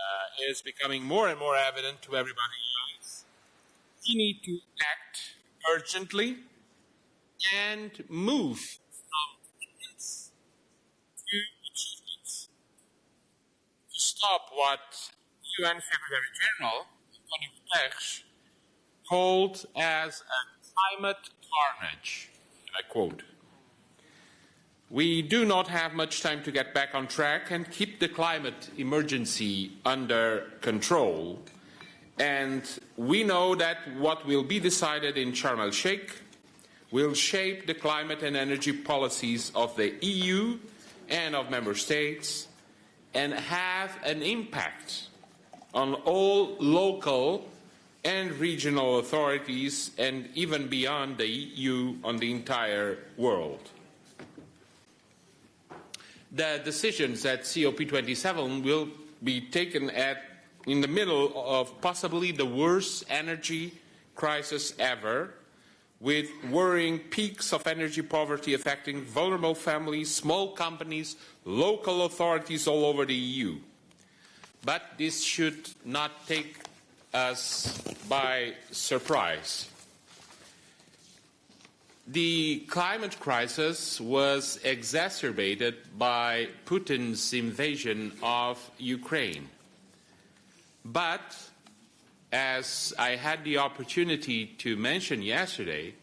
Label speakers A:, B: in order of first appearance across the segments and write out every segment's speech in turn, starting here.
A: uh, is becoming more and more evident to everybody is we need to act urgently and move from commitments to achievements to stop what UN Secretary General Antonio Guterres called as a climate carnage. And I quote. We do not have much time to get back on track and keep the climate emergency under control. And we know that what will be decided in Sharm el-Sheikh will shape the climate and energy policies of the EU and of member states and have an impact on all local and regional authorities and even beyond the EU on the entire world the decisions at COP27 will be taken at in the middle of possibly the worst energy crisis ever, with worrying peaks of energy poverty affecting vulnerable families, small companies, local authorities all over the EU. But this should not take us by surprise. The climate crisis was exacerbated by Putin's invasion of Ukraine. But, as I had the opportunity to mention yesterday,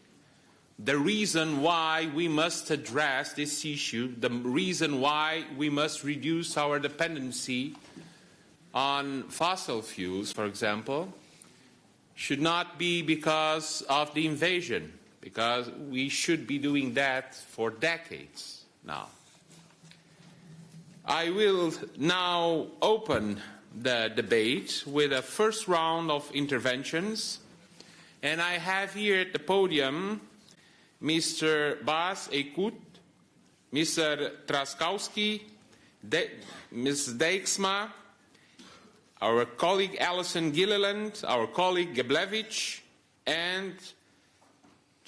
A: the reason why we must address this issue, the reason why we must reduce our dependency on fossil fuels, for example, should not be because of the invasion because we should be doing that for decades now. I will now open the debate with a first round of interventions. And I have here at the podium Mr. Bas Eickhout, Mr. Trzaskowski, De Ms. Dijksma, our colleague Alison Gilliland, our colleague Geblevich, and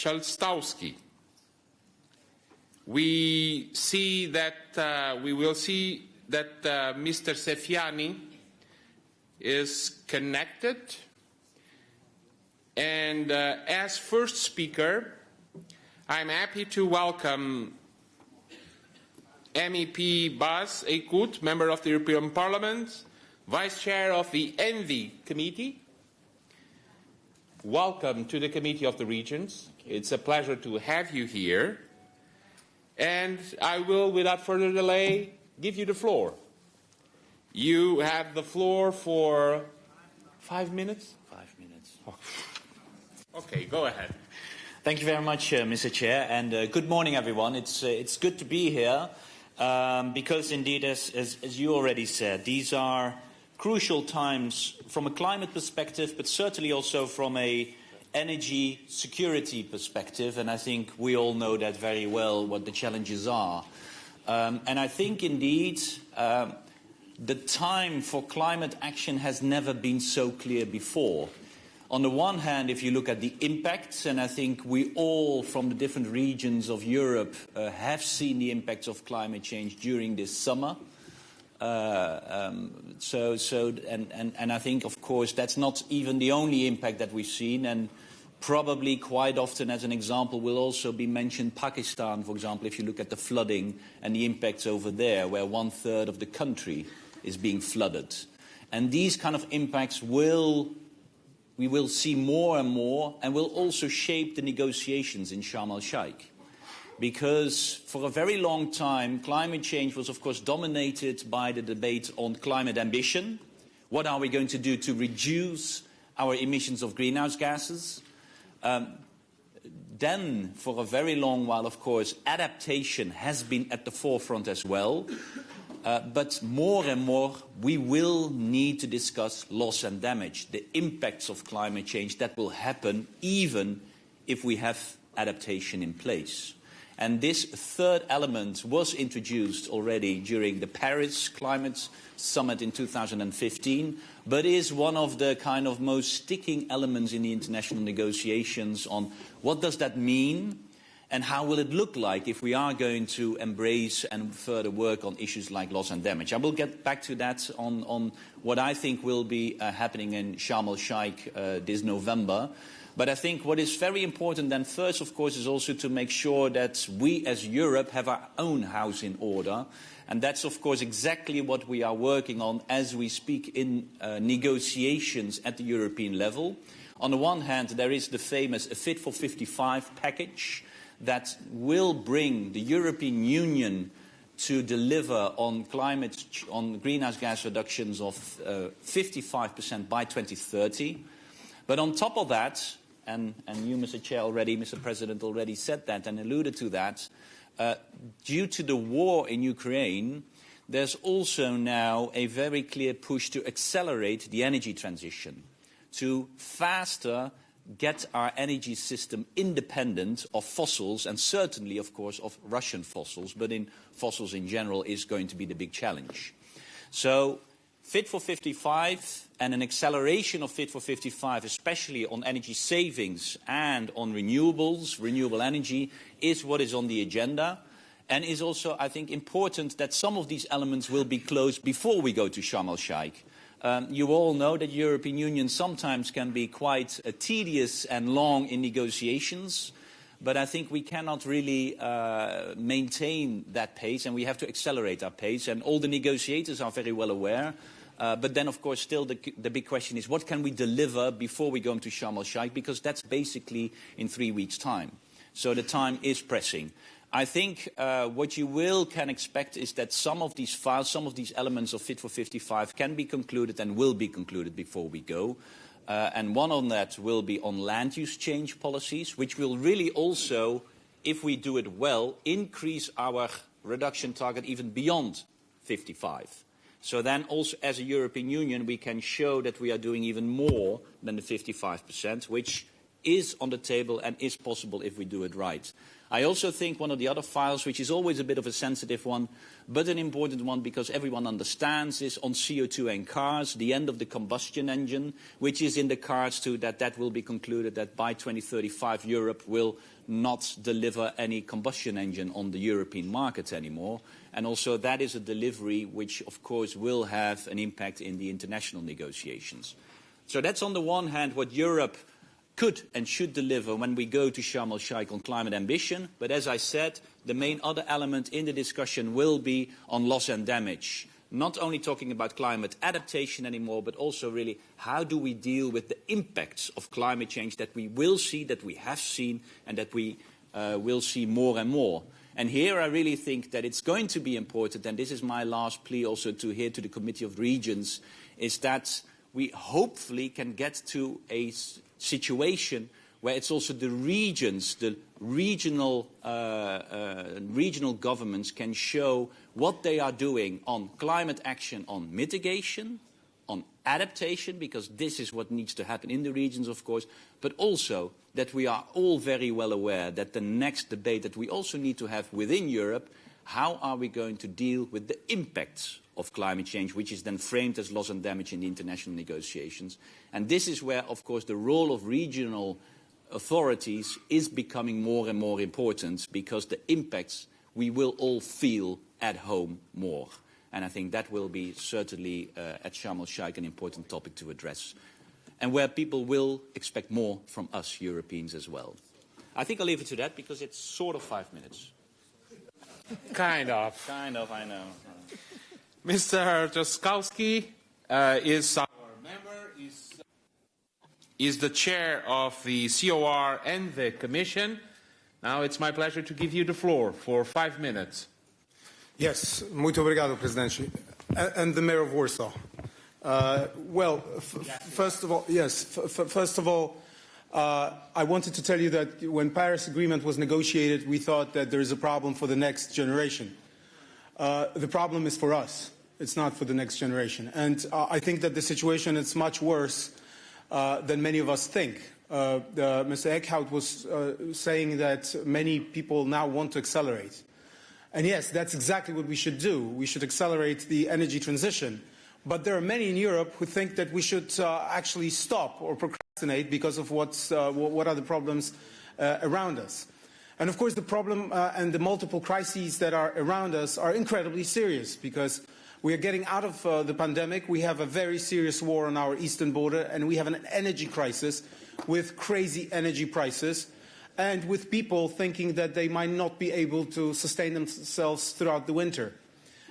A: Chalstowski. We see that uh, we will see that uh, Mr. Sefiani is connected. And uh, as first speaker, I'm happy to welcome MEP Bas Eickhout, member of the European Parliament, Vice Chair of the ENVI Committee. Welcome to the Committee of the Regions. It's a pleasure to have you here. And I will, without further delay, give you the floor. You have the floor for five minutes?
B: Five minutes.
A: Okay, go ahead.
B: Thank you very much, uh, Mr. Chair, and uh, good morning, everyone. It's, uh, it's good to be here um, because, indeed, as, as, as you already said, these are crucial times from a climate perspective, but certainly also from a energy security perspective, and I think we all know that very well what the challenges are. Um, and I think indeed um, the time for climate action has never been so clear before. On the one hand, if you look at the impacts, and I think we all from the different regions of Europe uh, have seen the impacts of climate change during this summer. Uh, um, so, so, and, and, and I think, of course, that's not even the only impact that we've seen. And probably quite often, as an example, will also be mentioned Pakistan, for example, if you look at the flooding and the impacts over there, where one third of the country is being flooded. And these kind of impacts will, we will see more and more, and will also shape the negotiations in Sharm el-Sheikh because for a very long time, climate change was, of course, dominated by the debate on climate ambition. What are we going to do to reduce our emissions of greenhouse gases? Um, then, for a very long while, of course, adaptation has been at the forefront as well. Uh, but more and more, we will need to discuss loss and damage, the impacts of climate change that will happen even if we have adaptation in place. And this third element was introduced already during the Paris Climate Summit in 2015, but is one of the kind of most sticking elements in the international negotiations on what does that mean and how will it look like if we are going to embrace and further work on issues like loss and damage. I will get back to that on, on what I think will be uh, happening in Sharm el-Sheikh uh, this November. But I think what is very important then first, of course, is also to make sure that we as Europe have our own house in order. And that's, of course, exactly what we are working on as we speak in uh, negotiations at the European level. On the one hand, there is the famous Fit for 55 package, that will bring the European Union to deliver on climate, on greenhouse gas reductions of 55% uh, by 2030. But on top of that, and, and you, Mr. Chair, already, Mr. President, already said that and alluded to that, uh, due to the war in Ukraine, there's also now a very clear push to accelerate the energy transition, to faster get our energy system independent of fossils and certainly, of course, of Russian fossils, but in fossils in general is going to be the big challenge. So Fit for 55 and an acceleration of Fit for 55, especially on energy savings and on renewables, renewable energy, is what is on the agenda and is also, I think, important that some of these elements will be closed before we go to Sharm el-Sheikh. Um, you all know that European Union sometimes can be quite uh, tedious and long in negotiations, but I think we cannot really uh, maintain that pace and we have to accelerate our pace. And all the negotiators are very well aware. Uh, but then, of course, still the, the, big question is what can we deliver before we go into Sharm el-Sheikh? Because that's basically in three weeks' time. So the time is pressing. I think uh, what you will can expect is that some of these files, some of these elements of Fit for 55 can be concluded and will be concluded before we go. Uh, and one on that will be on land use change policies, which will really also, if we do it well, increase our reduction target even beyond 55. So then also as a European Union, we can show that we are doing even more than the 55%, which is on the table and is possible if we do it right. I also think one of the other files, which is always a bit of a sensitive one, but an important one because everyone understands, is on CO2 and cars, the end of the combustion engine, which is in the cards too, that that will be concluded that by 2035 Europe will not deliver any combustion engine on the European market anymore. And also that is a delivery which, of course, will have an impact in the international negotiations. So that's on the one hand what Europe could and should deliver when we go to Sharm el-Sheikh on climate ambition. But as I said, the main other element in the discussion will be on loss and damage. Not only talking about climate adaptation anymore, but also really how do we deal with the impacts of climate change that we will see, that we have seen, and that we uh, will see more and more. And here I really think that it's going to be important, and this is my last plea also to here to the Committee of Regions, is that we hopefully can get to a situation where it's also the regions, the regional, uh, uh, regional governments can show what they are doing on climate action, on mitigation, on adaptation, because this is what needs to happen in the regions, of course, but also that we are all very well aware that the next debate that we also need to have within Europe, how are we going to deal with the impacts of climate change, which is then framed as loss and damage in the international negotiations. And this is where, of course, the role of regional authorities is becoming more and more important because the impacts we will all feel at home more. And I think that will be certainly uh, at Sharm el-Sheikh an important topic to address. And where people will expect more from us Europeans as well. I think I'll leave it to that because it's sort of five minutes.
A: kind of.
B: Kind of, I know.
A: Mr. Trzaskowski uh, is our member, is, is the chair of the COR and the Commission. Now it's my pleasure to give you the floor for five minutes.
C: Yes, muito obrigado, Presidente. And the Mayor of Warsaw. Uh, well, first of all, yes, first of all, uh, I wanted to tell you that when Paris Agreement was negotiated, we thought that there is a problem for the next generation. Uh, the problem is for us. It's not for the next generation. And uh, I think that the situation is much worse uh, than many of us think. Uh, Mr. Eickhout was uh, saying that many people now want to accelerate. And yes, that's exactly what we should do. We should accelerate the energy transition. But there are many in Europe who think that we should actually stop or procrastinate because of what's, what are the problems around us. And of course, the problem uh, and the multiple crises that are around us are incredibly serious because we are getting out of uh, the pandemic. We have a very serious war on our eastern border, and we have an energy crisis with crazy energy prices and with people thinking that they might not be able to sustain themselves throughout the winter.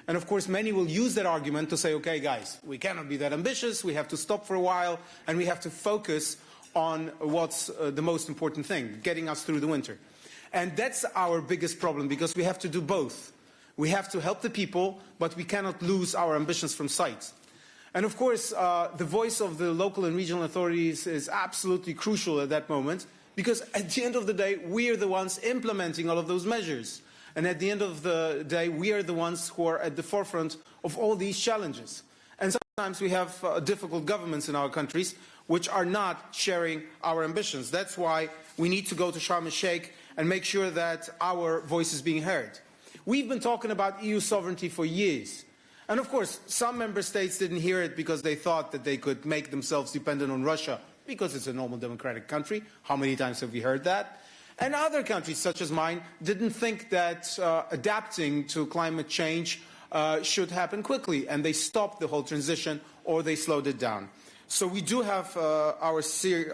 C: And of course, many will use that argument to say, okay, guys, we cannot be that ambitious, we have to stop for a while, and we have to focus on what's uh, the most important thing, getting us through the winter. And that's our biggest problem, because we have to do both. We have to help the people, but we cannot lose our ambitions from sight. And of course, uh, the voice of the local and regional authorities is absolutely crucial at that moment, because at the end of the day, we are the ones implementing all of those measures. And at the end of the day, we are the ones who are at the forefront of all these challenges. And sometimes we have uh, difficult governments in our countries which are not sharing our ambitions. That's why we need to go to Sharm el-Sheikh and make sure that our voice is being heard. We've been talking about EU sovereignty for years. And of course, some member states didn't hear it because they thought that they could make themselves dependent on Russia because it's a normal democratic country. How many times have we heard that? And other countries, such as mine, didn't think that uh, adapting to climate change uh, should happen quickly, and they stopped the whole transition or they slowed it down. So we do have uh, our,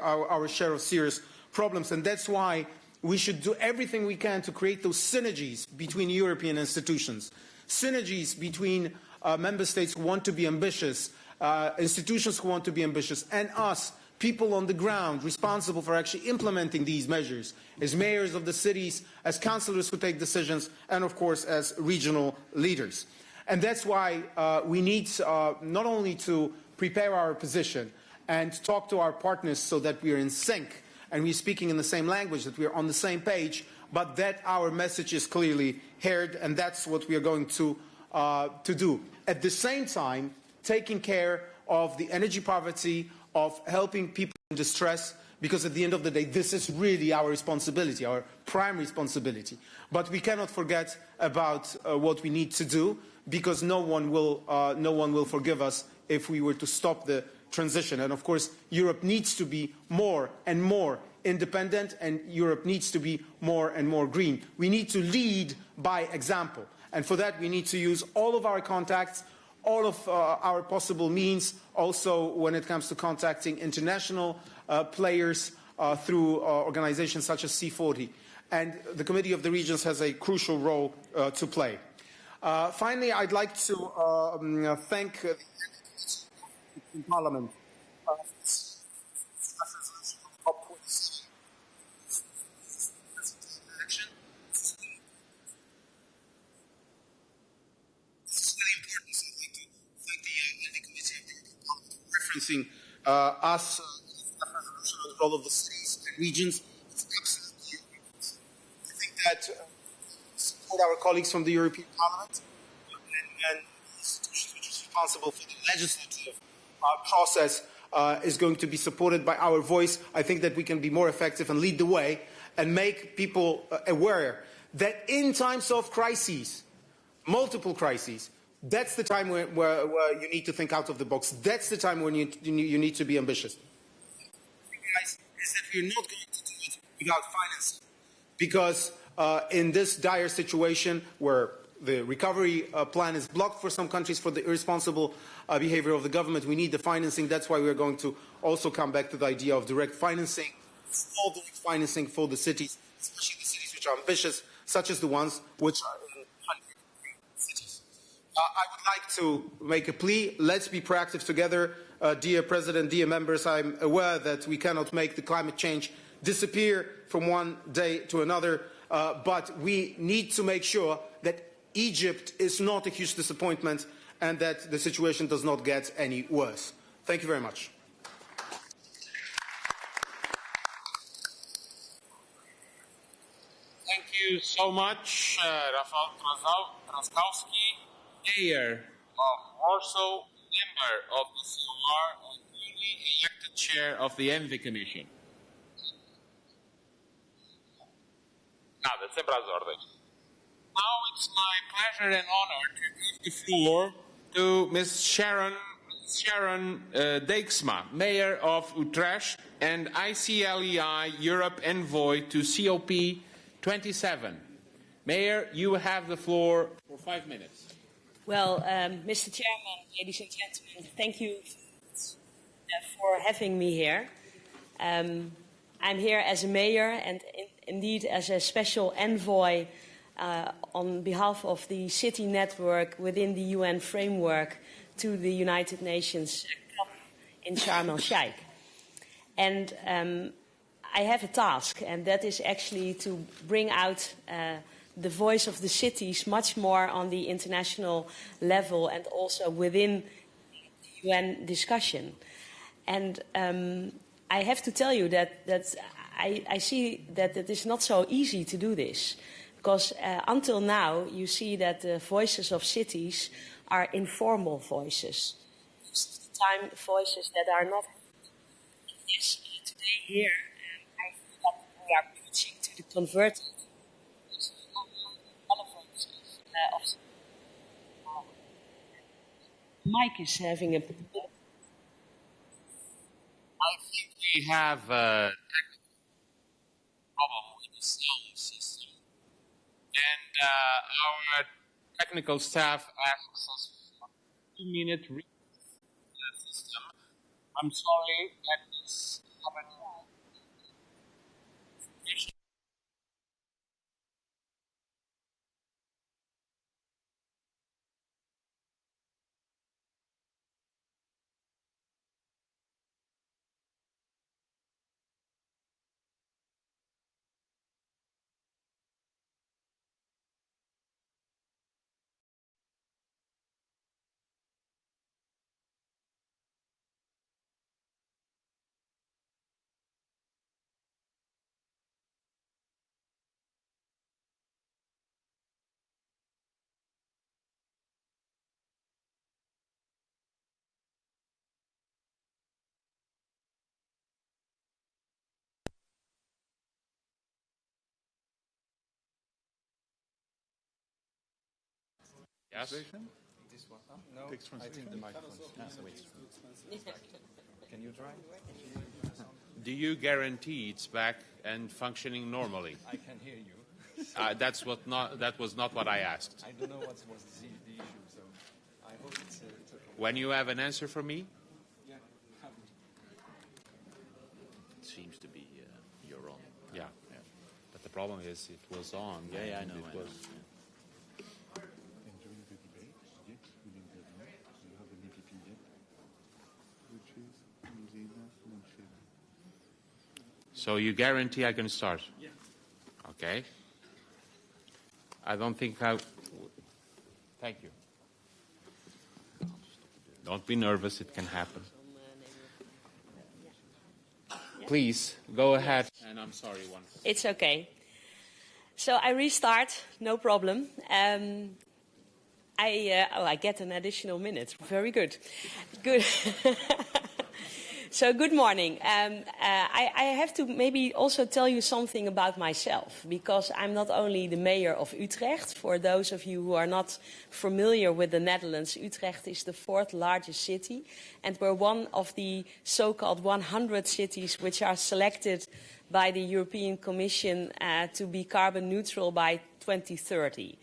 C: our, our share of serious problems, and that's why we should do everything we can to create those synergies between European institutions, synergies between uh, member states who want to be ambitious, uh, institutions who want to be ambitious, and us people on the ground responsible for actually implementing these measures, as mayors of the cities, as councillors who take decisions, and of course as regional leaders. And that's why uh, we need uh, not only to prepare our position and talk to our partners so that we are in sync and we're speaking in the same language, that we are on the same page, but that our message is clearly heard, and that's what we are going to, uh, to do. At the same time, taking care of the energy poverty, of helping people in distress because at the end of the day, this is really our responsibility, our prime responsibility. But we cannot forget about uh, what we need to do because no one, will, uh, no one will forgive us if we were to stop the transition. And of course, Europe needs to be more and more independent and Europe needs to be more and more green. We need to lead by example. And for that, we need to use all of our contacts, all of uh, our possible means, also when it comes to contacting international uh, players uh, through organizations such as C40. And the Committee of the Regions has a crucial role to play. Finally, I'd like to um, thank Parliament uh, us, uh, resolution of the cities and regions. It's absolutely I think that uh, support our colleagues from the European Parliament and, and institutions which is responsible for the legislative uh, process uh, is going to be supported by our voice. I think that we can be more effective and lead the way and make people uh, aware that in times of crises, multiple crises, that's the time where, where, where, you need to think out of the box. That's the time when you, you need to be ambitious. Guys, is that we're not going to do it without financing. Because uh, in this dire situation where the recovery uh, plan is blocked for some countries for the irresponsible uh, behavior of the government, we need the financing. That's why we're going to also come back to the idea of direct financing, full direct financing for the cities, especially the cities which are ambitious, such as the ones which are I would like to make a plea. Let's be proactive together. Uh, dear President, dear members, I'm aware that we cannot make the climate change disappear from one day to another, uh, but we need to make sure that Egypt is not a huge disappointment and that the situation does not get any worse. Thank you very much.
A: Thank you so much, uh, Rafał Trzaskowski mayor of Warsaw, member of the COR, and newly elected chair of the ENVI Commission. Nada, sempre às ordens. Now it's my pleasure and honor to give the floor to Ms. Sharon, Sharon uh, Dijksma, Mayor of Utrecht and ICLEI Europe Envoy to COP 27. Mayor, you have the floor for five minutes.
D: Well, um, Mr. Chairman, ladies and gentlemen, thank you for having me here. Um, I'm here as a mayor and in, indeed as a special envoy uh, on behalf of the city network within the UN framework to the United Nations in Sharm el Sheikh. And um, I have a task, and that is actually to bring out uh, the voice of the cities much more on the international level and also within the UN discussion. And um, I have to tell you that, that I, I, see that it is not so easy to do this. Because uh, until now, you see that the voices of cities are informal voices. Time, voices that are not. Yes, today here, um, I feel that we are preaching to the converted. Uh, of Mike is having a. I think
A: we have a technical problem with the sound system, and uh, our technical staff asks us for two-minute system. I'm sorry that this happened. Yes.
E: This one? No, Takes I think the microphone. Can you try?
A: Do you guarantee it's back and functioning normally?
E: I can hear you.
A: uh, that's what not, that was not what I asked.
E: I don't know what was the, the issue, so I hope it's, uh, it's okay.
A: When you have an answer for me?
E: Yeah.
B: It seems to be uh, you're on.
A: Yeah. yeah. But the problem is it was on.
B: Yeah, yeah, I know.
A: It
B: I
A: was,
B: know.
A: So you guarantee I can start?
E: Yeah.
A: Okay. I don't think I. Thank you. Don't be nervous. It can happen. Please go ahead. And I'm sorry once.
D: It's okay. So I restart, no problem. Um, I uh, oh, I get an additional minute. Very good. Good. So good morning. Um, uh, I, I, have to maybe also tell you something about myself, because I'm not only the mayor of Utrecht. For those of you who are not familiar with the Netherlands, Utrecht is the fourth largest city, and we're one of the so-called 100 cities which are selected by the European Commission uh, to be carbon neutral by 2030,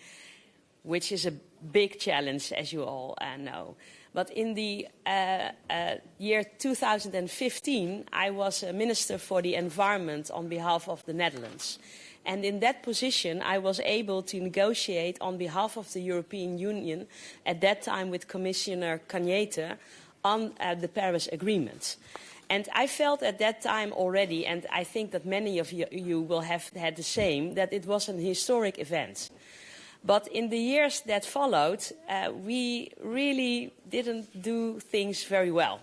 D: which is a big challenge, as you all uh, know. But in the uh, uh, year 2015, I was a Minister for the Environment on behalf of the Netherlands. And in that position, I was able to negotiate on behalf of the European Union, at that time with Commissioner Cañete, on uh, the Paris Agreement. And I felt at that time already, and I think that many of you, you will have had the same, that it was an historic event. But in the years that followed, uh, we really didn't do things very well.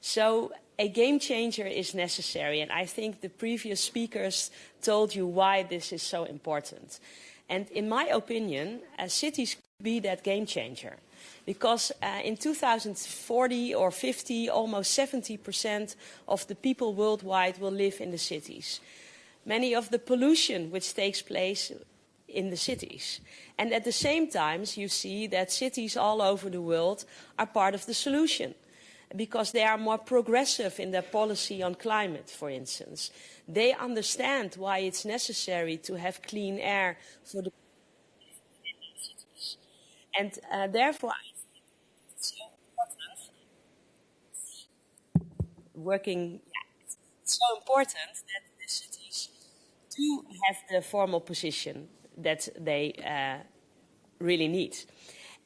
D: So a game changer is necessary, and I think the previous speakers told you why this is so important. And in my opinion, uh, cities could be that game changer. Because uh, in 2040 or 50, almost 70% of the people worldwide will live in the cities. Many of the pollution which takes place in the cities. And at the same time, you see that cities all over the world are part of the solution. because they are more progressive in their policy on climate, for instance. They understand why it's necessary to have clean air for the and uh, therefore working it's so important that the cities do have the formal position that they uh, really need.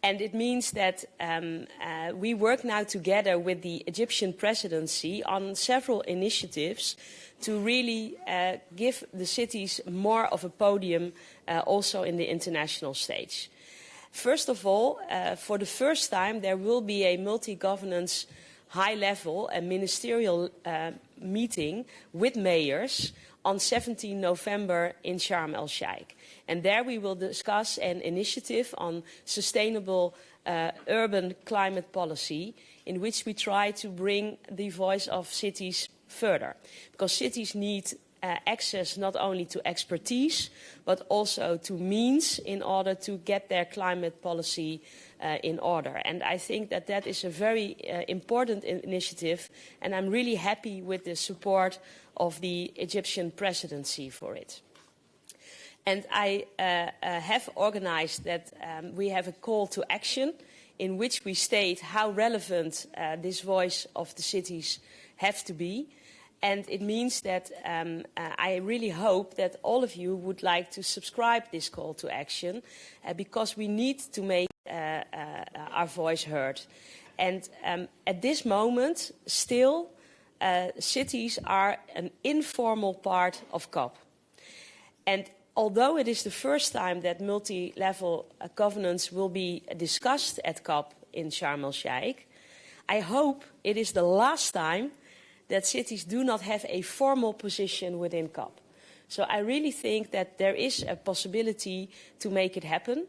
D: And it means that um, uh, we work now together with the Egyptian presidency on several initiatives to really uh, give the cities more of a podium uh, also in the international stage. First of all, uh, for the first time, there will be a multi-governance high-level and ministerial uh, meeting with mayors on 17 November in Sharm el-Sheikh. And there we will discuss an initiative on sustainable uh, urban climate policy in which we try to bring the voice of cities further. Because cities need uh, access not only to expertise, but also to means in order to get their climate policy uh, in order. And I think that that is a very uh, important initiative, and I'm really happy with the support of the Egyptian presidency for it. And I uh, uh, have organized that um, we have a call to action in which we state how relevant uh, this voice of the cities have to be. And it means that um, uh, I really hope that all of you would like to subscribe this call to action uh, because we need to make uh, our voice heard. And um, at this moment, still, cities are an informal part of COP. And although it is the first time that multi-level uh, governance will be discussed at COP in Sharm el-Sheikh, I hope it is the last time that cities do not have a formal position within COP. So I really think that there is a possibility to make it happen.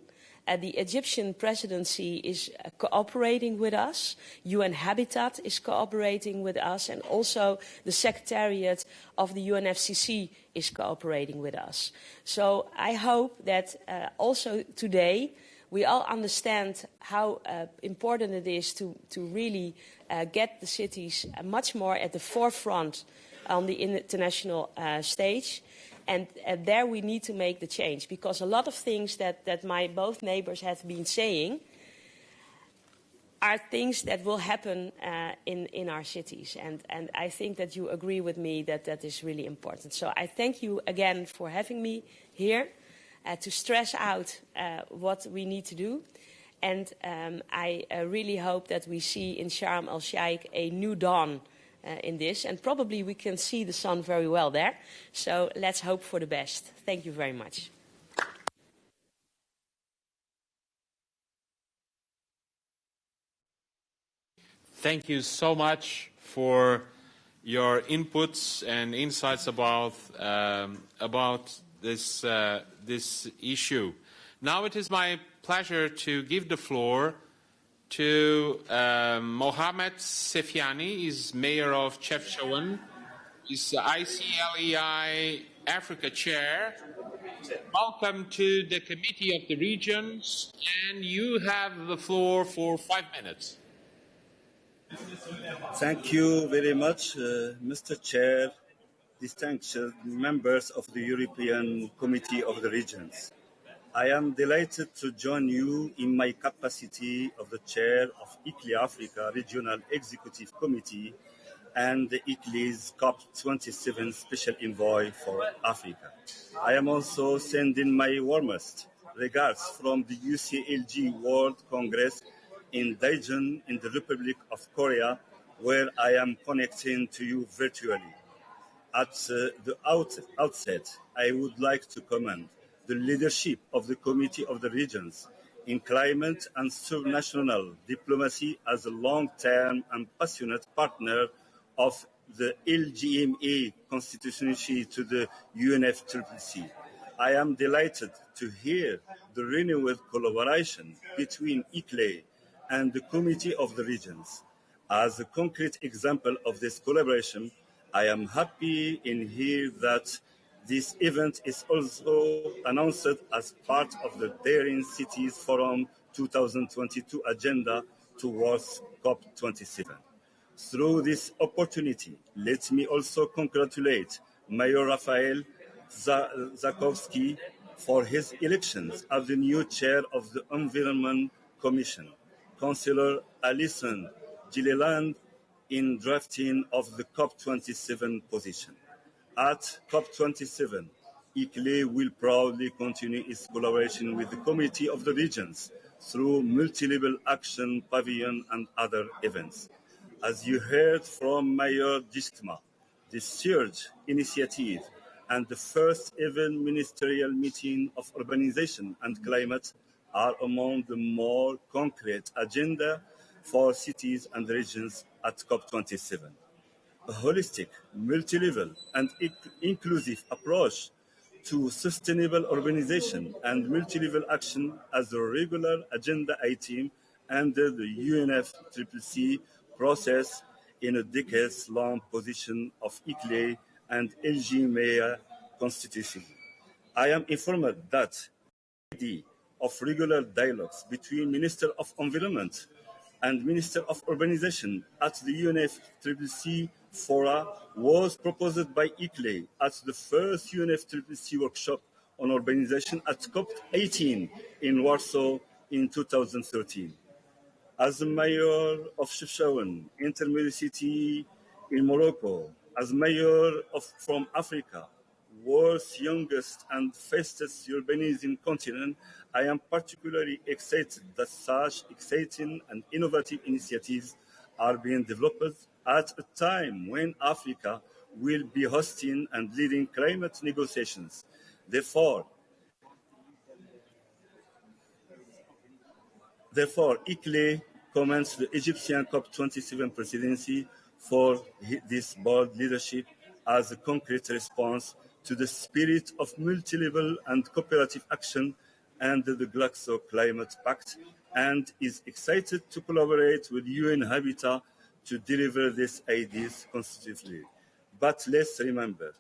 D: Uh, the Egyptian presidency is uh, cooperating with us. UN Habitat is cooperating with us. And also the Secretariat of the UNFCCC is cooperating with us. So I hope that uh, also today we all understand how uh, important it is to, to really uh, get the cities uh, much more at the forefront on the international stage. And, and, there we need to make the change because a lot of things that, that my both neighbors have been saying are things that will happen uh, in, in our cities. And, and I think that you agree with me that that is really important. So I thank you again for having me here uh, to stress out uh, what we need to do. And um, I uh, really hope that we see in Sharm el-Sheikh a new dawn in this, and probably we can see the sun very well there. So let's hope for the best. Thank you very much.
A: Thank you so much for your inputs and insights about um, about this uh, this issue. Now it is my pleasure to give the floor to uh, Mohamed Sefiani, he's mayor of Chefchaouen. He's ICLEI Africa chair. Welcome to the Committee of the Regions, and you have the floor for five minutes.
F: Thank you very much, uh, Mr. Chair, distinguished members of the European Committee of the Regions. I am delighted to join you in my capacity of the chair of ICLEI Africa Regional Executive Committee and the ICLEI's COP27 Special Envoy for Africa. I am also sending my warmest regards from the UCLG World Congress in Daejeon in the Republic of Korea, where I am connecting to you virtually. At uh, the out outset, I would like to commend the leadership of the Committee of the Regions in climate and subnational diplomacy as a long-term and passionate partner of the LGMA constituency to the UNFCCC. I am delighted to hear the renewed collaboration between ICLEI and the Committee of the Regions. As a concrete example of this collaboration, I am happy in here that this event is also announced as part of the Daring Cities Forum 2022 agenda towards COP27. Through this opportunity, let me also congratulate Mayor Rafael Trzaskowski for his election as the new chair of the Environment Commission, Councillor Alison Gilliland in drafting of the COP27 position. At COP27, ICLEI will proudly continue its collaboration with the Committee of the Regions through multi-level action pavilion and other events. As you heard from Mayor Dijksma, the Surge initiative and the first ever ministerial meeting of urbanization and climate are among the more concrete agenda for cities and regions at COP27. A holistic, multi-level and inclusive approach to sustainable urbanization and multi-level action as a regular agenda item under the UNFCCC process in a decades-long position of ICLEI and LGMA constitution. I am informed that of regular dialogues between Minister of Environment and Minister of Urbanization at the UNFCCC fora was proposed by ICLEI at the first UNFCCC workshop on urbanization at COP18 in Warsaw in 2013. As mayor of Chefchaouen, intermediate city in Morocco, as mayor of from Africa, world's youngest and fastest urbanizing continent, I am particularly excited that such exciting and innovative initiatives are being developed at a time when Africa will be hosting and leading climate negotiations. Therefore, therefore, ICLEI commends the Egyptian COP27 presidency for this bold leadership as a concrete response to the spirit of multi-level and cooperative action under the Glasgow Climate Pact and is excited to collaborate with UN Habitat to deliver these ideas constructively. But let's remember,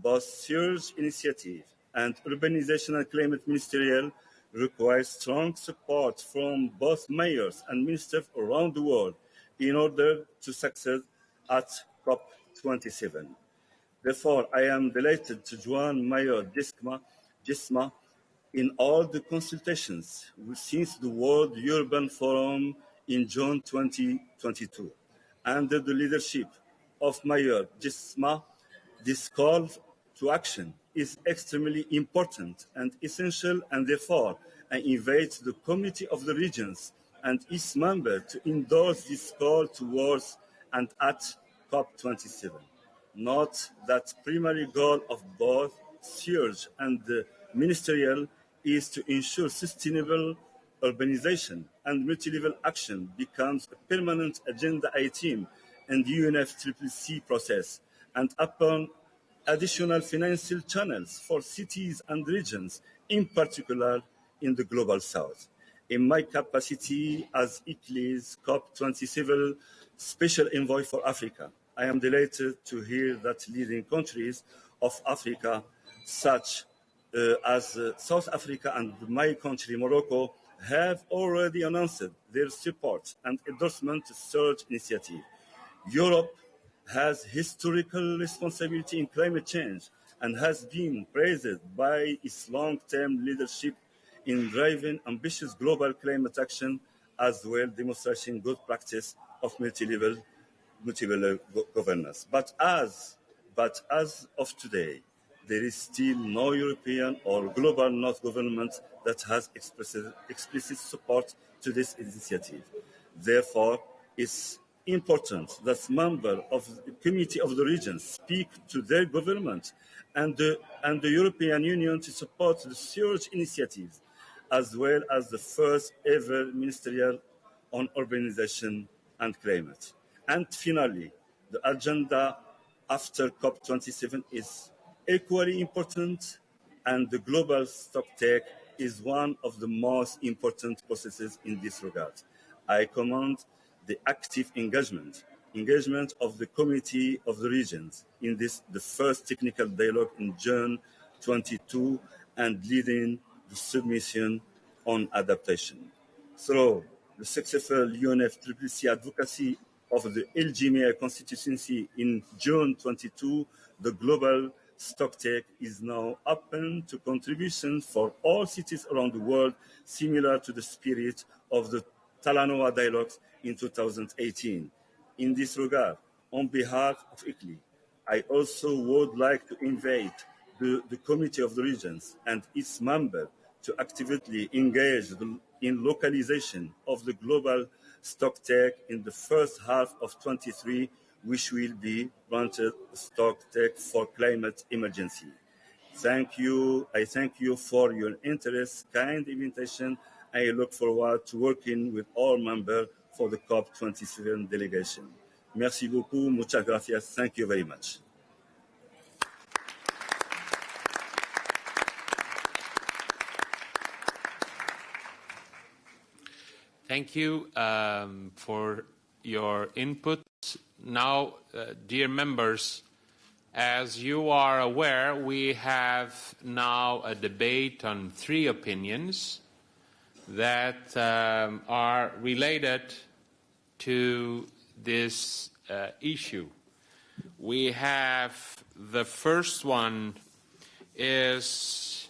F: both Surge Initiative and Urbanization and Climate Ministerial require strong support from both mayors and ministers around the world in order to succeed at COP27. Therefore, I am delighted to join Mayor Dijksma, in all the consultations since the World Urban Forum in June 2022. Under the leadership of Mayor Dijksma, this call to action is extremely important and essential, and therefore I invite the Committee of the Regions and its members to endorse this call towards and at COP27. Note that primary goal of both Surge and the ministerial is to ensure sustainable urbanization and multi-level action becomes a permanent agenda item in the UNFCCC process and upon additional financial channels for cities and regions, in particular in the global south. In my capacity as ICLEI's COP27 Special Envoy for Africa, I am delighted to hear that leading countries of Africa, such uh, as uh, South Africa and my country, Morocco, have already announced their support and endorsement to Surge initiative. Europe has historical responsibility in climate change and has been praised by its long-term leadership in driving ambitious global climate action as well demonstrating good practice of multi-level multi-level governance. But as, but as of today, there is still no European or global North government that has explicit, explicit support to this initiative. Therefore, it's important that members of the Committee of the Regions speak to their government and the, and the European Union to support the Surge initiatives, as well as the first ever ministerial on urbanization and climate. And finally, the agenda after COP27 is equally important, and the global stocktake is one of the most important processes in this regard. I commend the active engagement, engagement of the Committee of the Regions in this, the first technical dialogue in June 22, and leading the submission on adaptation. So, the successful UNFCCC advocacy of the LGMA constituency in June 22, the global stocktake is now open to contribution for all cities around the world, similar to the spirit of the Talanoa dialogues in 2018. In this regard, on behalf of ICLEI, I also would like to invite the, the Committee of the Regions and its members to actively engage the, in localization of the global stocktake in the first half of 23, which will be granted stocktake for climate emergency. Thank you. I thank you for your interest, kind invitation. I look forward to working with all members for the COP27 delegation. Merci beaucoup. Muchas gracias. Thank you very much.
A: Thank you um, for your input. Now, uh, dear members, as you are aware, we have now a debate on three opinions that um, are related to this uh, issue. We have the first one is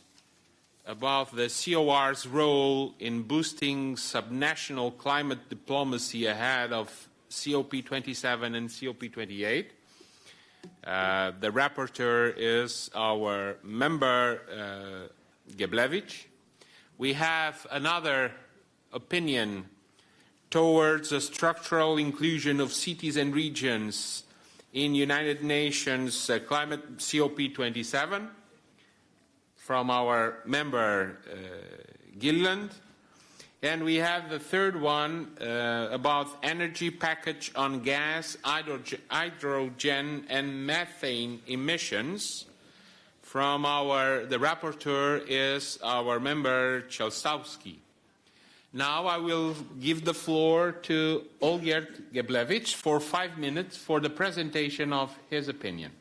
A: about the COR's role in boosting subnational climate diplomacy ahead of COP27 and COP28. Uh, the rapporteur is our member uh, Geblewicz. We have another opinion towards the structural inclusion of cities and regions in United Nations uh, Climate COP27 from our member uh, Gilliland. And we have the third one uh, about energy package on gas, hydrogen, and methane emissions. From our, the rapporteur is our member Chelstowski. Now I will give the floor to Olgierd Geblewicz for five minutes for the presentation of his opinion.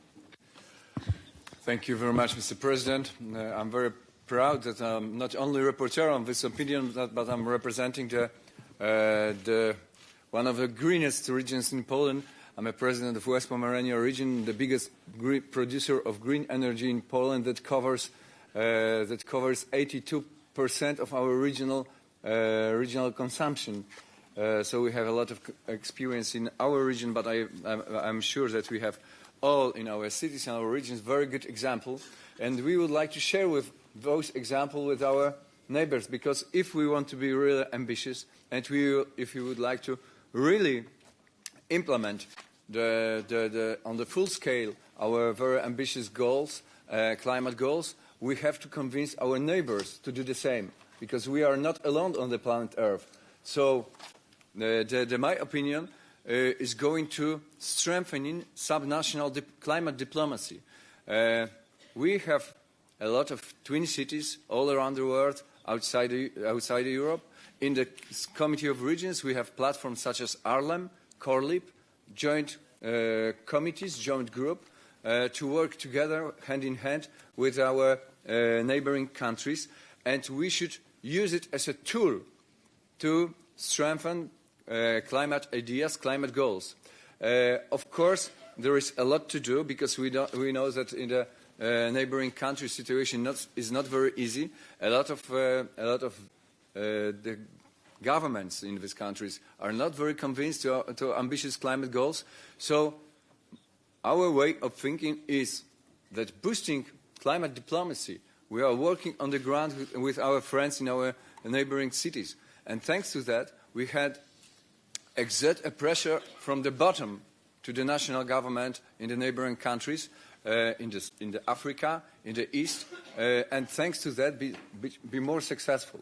E: Thank you very much, Mr. President. Uh, I'm very proud that I'm not only rapporteur on this opinion, but, but I'm representing the, uh, the, one of the greenest regions in Poland. I'm a president of the West Pomerania region, the biggest producer of green energy in Poland that covers, uh, that covers 82% of our regional, uh, regional consumption. Uh, so we have a lot of experience in our region, but I, I'm, I'm sure that we have all in our cities and our regions very good example and we would like to share with those examples with our neighbors because if we want to be really ambitious and we, if we would like to really implement the, the, the, on the full scale our very ambitious goals, uh, climate goals, we have to convince our neighbors to do the same because we are not alone on the planet Earth. So, uh, the, my opinion is going to strengthening subnational dip climate diplomacy. Uh, we have a lot of twin cities all around the world, outside, outside Europe. In the Committee of Regions, we have platforms such as ARLEM, CORLEAP, joint uh, committees, joint group, uh, to work together hand in hand with our uh, neighboring countries. And we should use it as a tool to strengthen uh, climate ideas, climate goals. Uh, of course, there is a lot to do because we, we know that in the uh, neighboring country situation not, is not very easy. A lot of, uh, a lot of uh, the governments in these countries are not very convinced to, to ambitious climate goals. So our way of thinking is that boosting climate diplomacy, we are working on the ground with, with our friends in our neighboring cities. And thanks to that, we had exert a pressure from the bottom to the national government in the neighboring countries, uh, in, the, in the Africa, in the East, uh, and thanks to that be, be, be, more successful.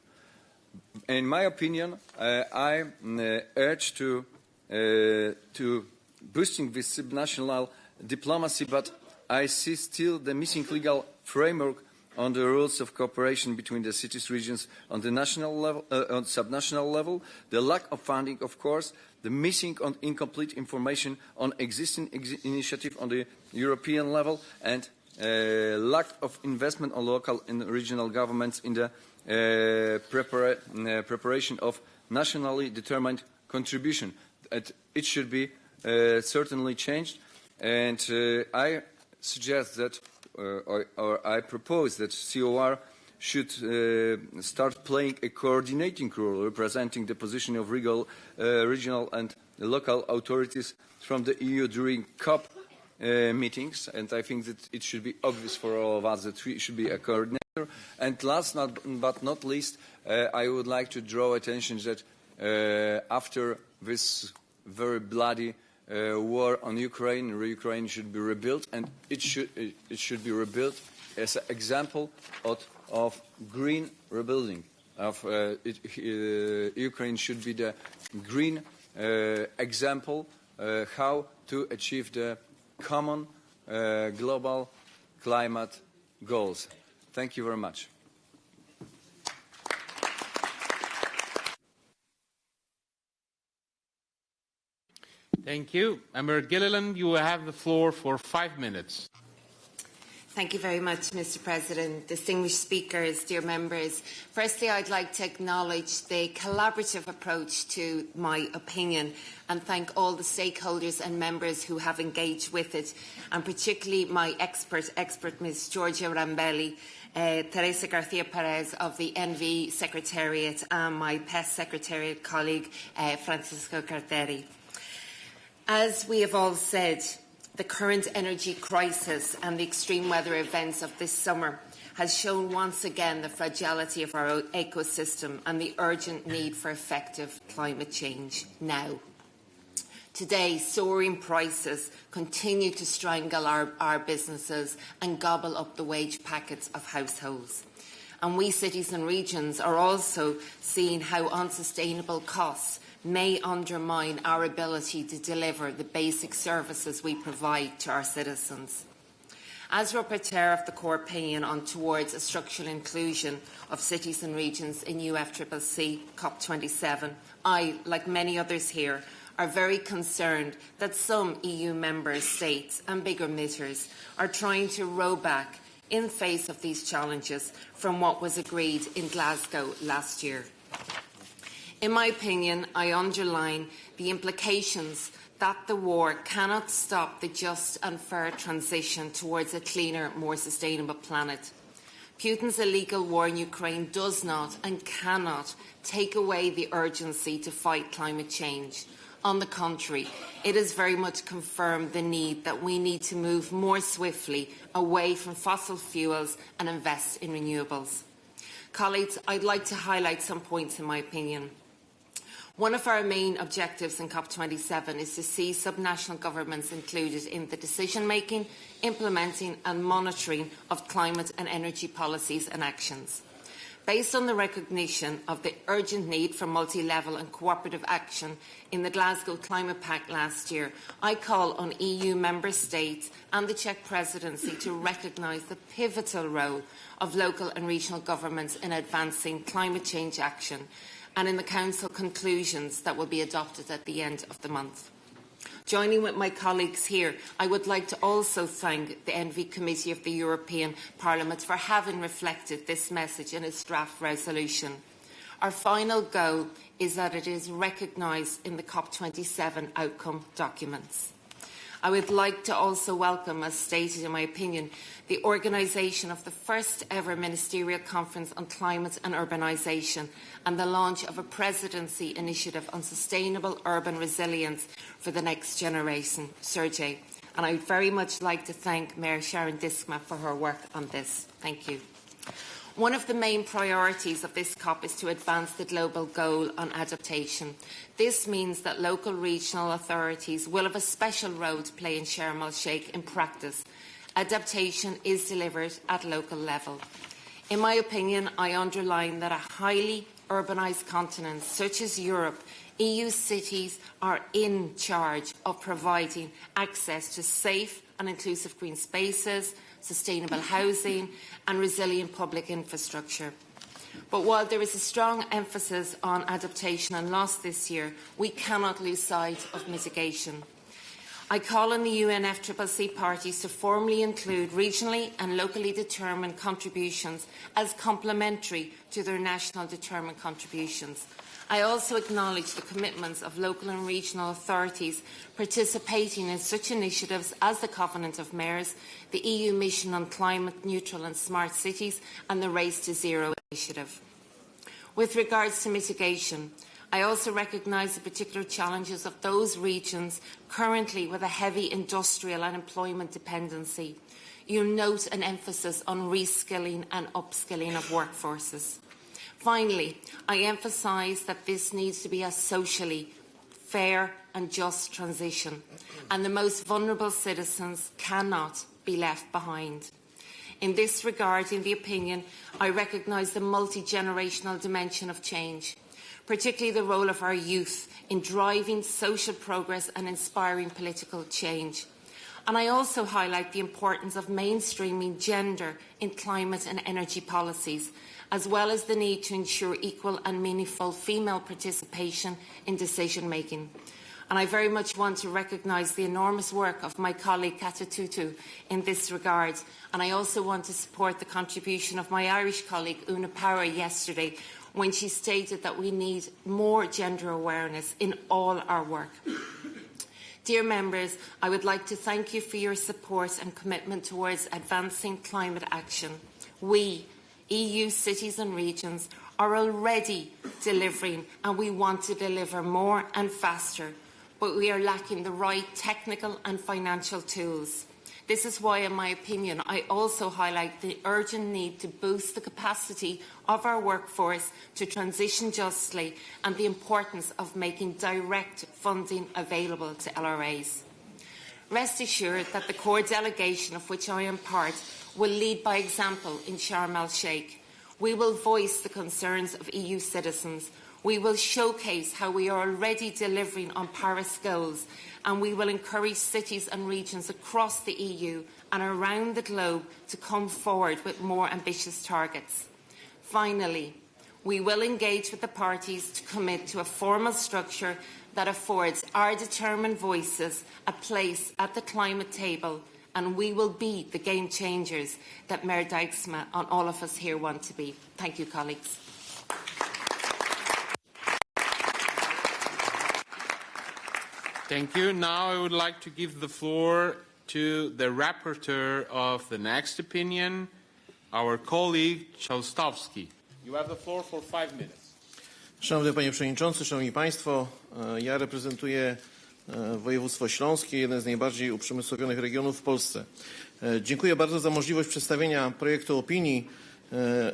E: In my opinion, uh, I uh, urge to, uh, to boosting this subnational diplomacy, but I see still the missing legal framework on the rules of cooperation between the cities regions on the national level, uh, on subnational level, the lack of funding, of course, the missing and incomplete information on existing ex initiative on the European level, and uh, lack of investment on local and regional governments in the uh, prepara uh, preparation of nationally determined contribution. It, should be uh, certainly changed. And uh, I suggest that, or, or, I propose that COR should uh, start playing a coordinating role, representing the position of regional, uh, regional and local authorities from the EU during COP uh, meetings, and I think that it should be obvious for all of us that we should be a coordinator. And last not, but not least, uh, I would like to draw attention that uh, after this very bloody uh, war on Ukraine, Ukraine should be rebuilt, and it should, it should be rebuilt as an example of, of green rebuilding. Of, uh, it, uh, Ukraine should be the green example how to achieve the common uh, global climate goals. Thank you very much.
A: Thank you. Member Gilliland, you have the floor for five minutes.
G: Thank you very much, Mr President. Distinguished speakers, dear members. Firstly, I'd like to acknowledge the collaborative approach to my opinion and thank all the stakeholders and members who have engaged with it, and particularly my expert, expert Ms Georgia Rambelli, uh, Teresa Garcia Perez of the ENVE Secretariat and my PES Secretariat colleague, uh, Francisco Carteri. As we have all said, the current energy crisis and the extreme weather events of this summer has shown once again the fragility of our ecosystem and the urgent need for effective climate change now. Today, soaring prices continue to strangle our, our businesses and gobble up the wage packets of households. And we cities and regions are also seeing how unsustainable costs may undermine our ability to deliver the basic services we provide to our citizens. As Rapporteur of the COR Opinion on Towards a Structural Inclusion of Cities and Regions in UNFCCC COP27, I, like many others here, are very concerned that some EU member states and bigger emitters are trying to row back in face of these challenges from what was agreed in Glasgow last year. In my opinion, I underline the implications that the war cannot stop the just and fair transition towards a cleaner, more sustainable planet. Putin's illegal war in Ukraine does not and cannot take away the urgency to fight climate change. On the contrary, it has very much confirmed the need that we need to move more swiftly away from fossil fuels and invest in renewables. Colleagues, I'd like to highlight some points in my opinion. One of our main objectives in COP27 is to see subnational governments included in the decision-making, implementing and monitoring of climate and energy policies and actions. Based on the recognition of the urgent need for multi-level and cooperative action in the Glasgow Climate Pact last year, I call on EU member states and the Czech presidency to recognise the pivotal role of local and regional governments in advancing climate change action and in the Council conclusions that will be adopted at the end of the month. Joining with my colleagues here, I would like to also thank the ENVI Committee of the European Parliament for having reflected this message in its draft resolution. Our final goal is that it is recognised in the COP27 outcome documents. I would like to also welcome, as stated in my opinion, the organisation of the first ever ministerial conference on climate and urbanisation and the launch of a presidency initiative on sustainable urban resilience for the next generation, SURGe. And I would very much like to thank Mayor Sharon Dijksma for her work on this. Thank you. One of the main priorities of this COP is to advance the global goal on adaptation. This means that local regional authorities will have a special role to play in Sharm el-Sheikh in practice. Adaptation is delivered at local level. In my opinion, I underline that a highly urbanised continent such as Europe, EU cities are in charge of providing access to safe and inclusive green spaces, sustainable housing and resilient public infrastructure. But while there is a strong emphasis on adaptation and loss this year, we cannot lose sight of mitigation. I call on the UNFCCC parties to formally include regionally and locally determined contributions as complementary to their national determined contributions. I also acknowledge the commitments of local and regional authorities participating in such initiatives as the Covenant of Mayors, the EU Mission on Climate Neutral and Smart Cities and the Race to Zero initiative. With regards to mitigation, I also recognise the particular challenges of those regions currently with a heavy industrial and employment dependency. You note an emphasis on reskilling and upskilling of workforces. Finally, I emphasise that this needs to be a socially fair and just transition, and the most vulnerable citizens cannot be left behind. In this regard, in the opinion, I recognise the multi-generational dimension of change, particularly the role of our youth in driving social progress and inspiring political change. And I also highlight the importance of mainstreaming gender in climate and energy policies, as well as the need to ensure equal and meaningful female participation in decision making. And I very much want to recognise the enormous work of my colleague Kata Tüttő in this regard. And I also want to support the contribution of my Irish colleague Una Power yesterday when she stated that we need more gender awareness in all our work. Dear members, I would like to thank you for your support and commitment towards advancing climate action. We, EU cities and regions, are already delivering and we want to deliver more and faster, but we are lacking the right technical and financial tools. This is why, in my opinion, I also highlight the urgent need to boost the capacity of our workforce to transition justly and the importance of making direct funding available to LRAs. Rest assured that the COR delegation of which I am part will lead by example in Sharm el-Sheikh. We will voice the concerns of EU citizens. We will showcase how we are already delivering on Paris goals and we will encourage cities and regions across the EU and around the globe to come forward with more ambitious targets. Finally, we will engage with the parties to commit to a formal structure that affords our determined voices a place at the climate table and we will be the game changers that Mayor Dijksma and all of us here want to be. Thank you, colleagues.
A: Thank you. Now I would like to give the floor to the rapporteur of the next opinion, our colleague. You have the floor for five minutes.
H: Szanowny Panie Przewodniczący, Szanowni Państwo, e, ja reprezentuję e, województwo śląskie, jeden z najbardziej uprzemysłowionych regionów w Polsce. E, Dziękuję bardzo za możliwość przedstawienia projektu opinii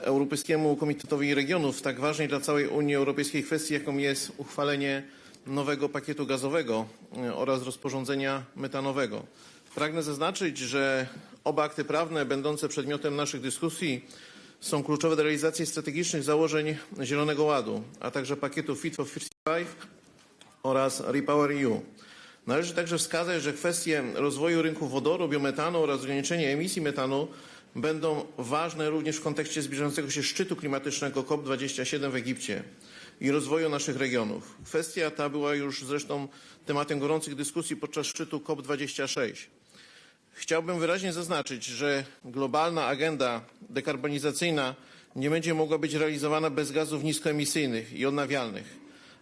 H: Europejskiemu Komitetowi Regionów w tak ważnej dla całej Unii Europejskiej kwestii, jaką jest uchwalenie nowego pakietu gazowego e, oraz rozporządzenia metanowego. Pragnę zaznaczyć, że oba akty prawne będące przedmiotem naszych dyskusji są kluczowe do realizacji strategicznych założeń Zielonego Ładu, a także pakietu Fit for 55 oraz Repower EU. Należy także wskazać, że kwestie rozwoju rynku wodoru, biometanu oraz ograniczenia emisji metanu będą ważne również w kontekście zbliżającego się szczytu klimatycznego COP27 w Egipcie i rozwoju naszych regionów. Kwestia ta była już zresztą tematem gorących dyskusji podczas szczytu COP26. Chciałbym wyraźnie zaznaczyć, że globalna agenda dekarbonizacyjna nie będzie mogła być realizowana bez gazów niskoemisyjnych i odnawialnych,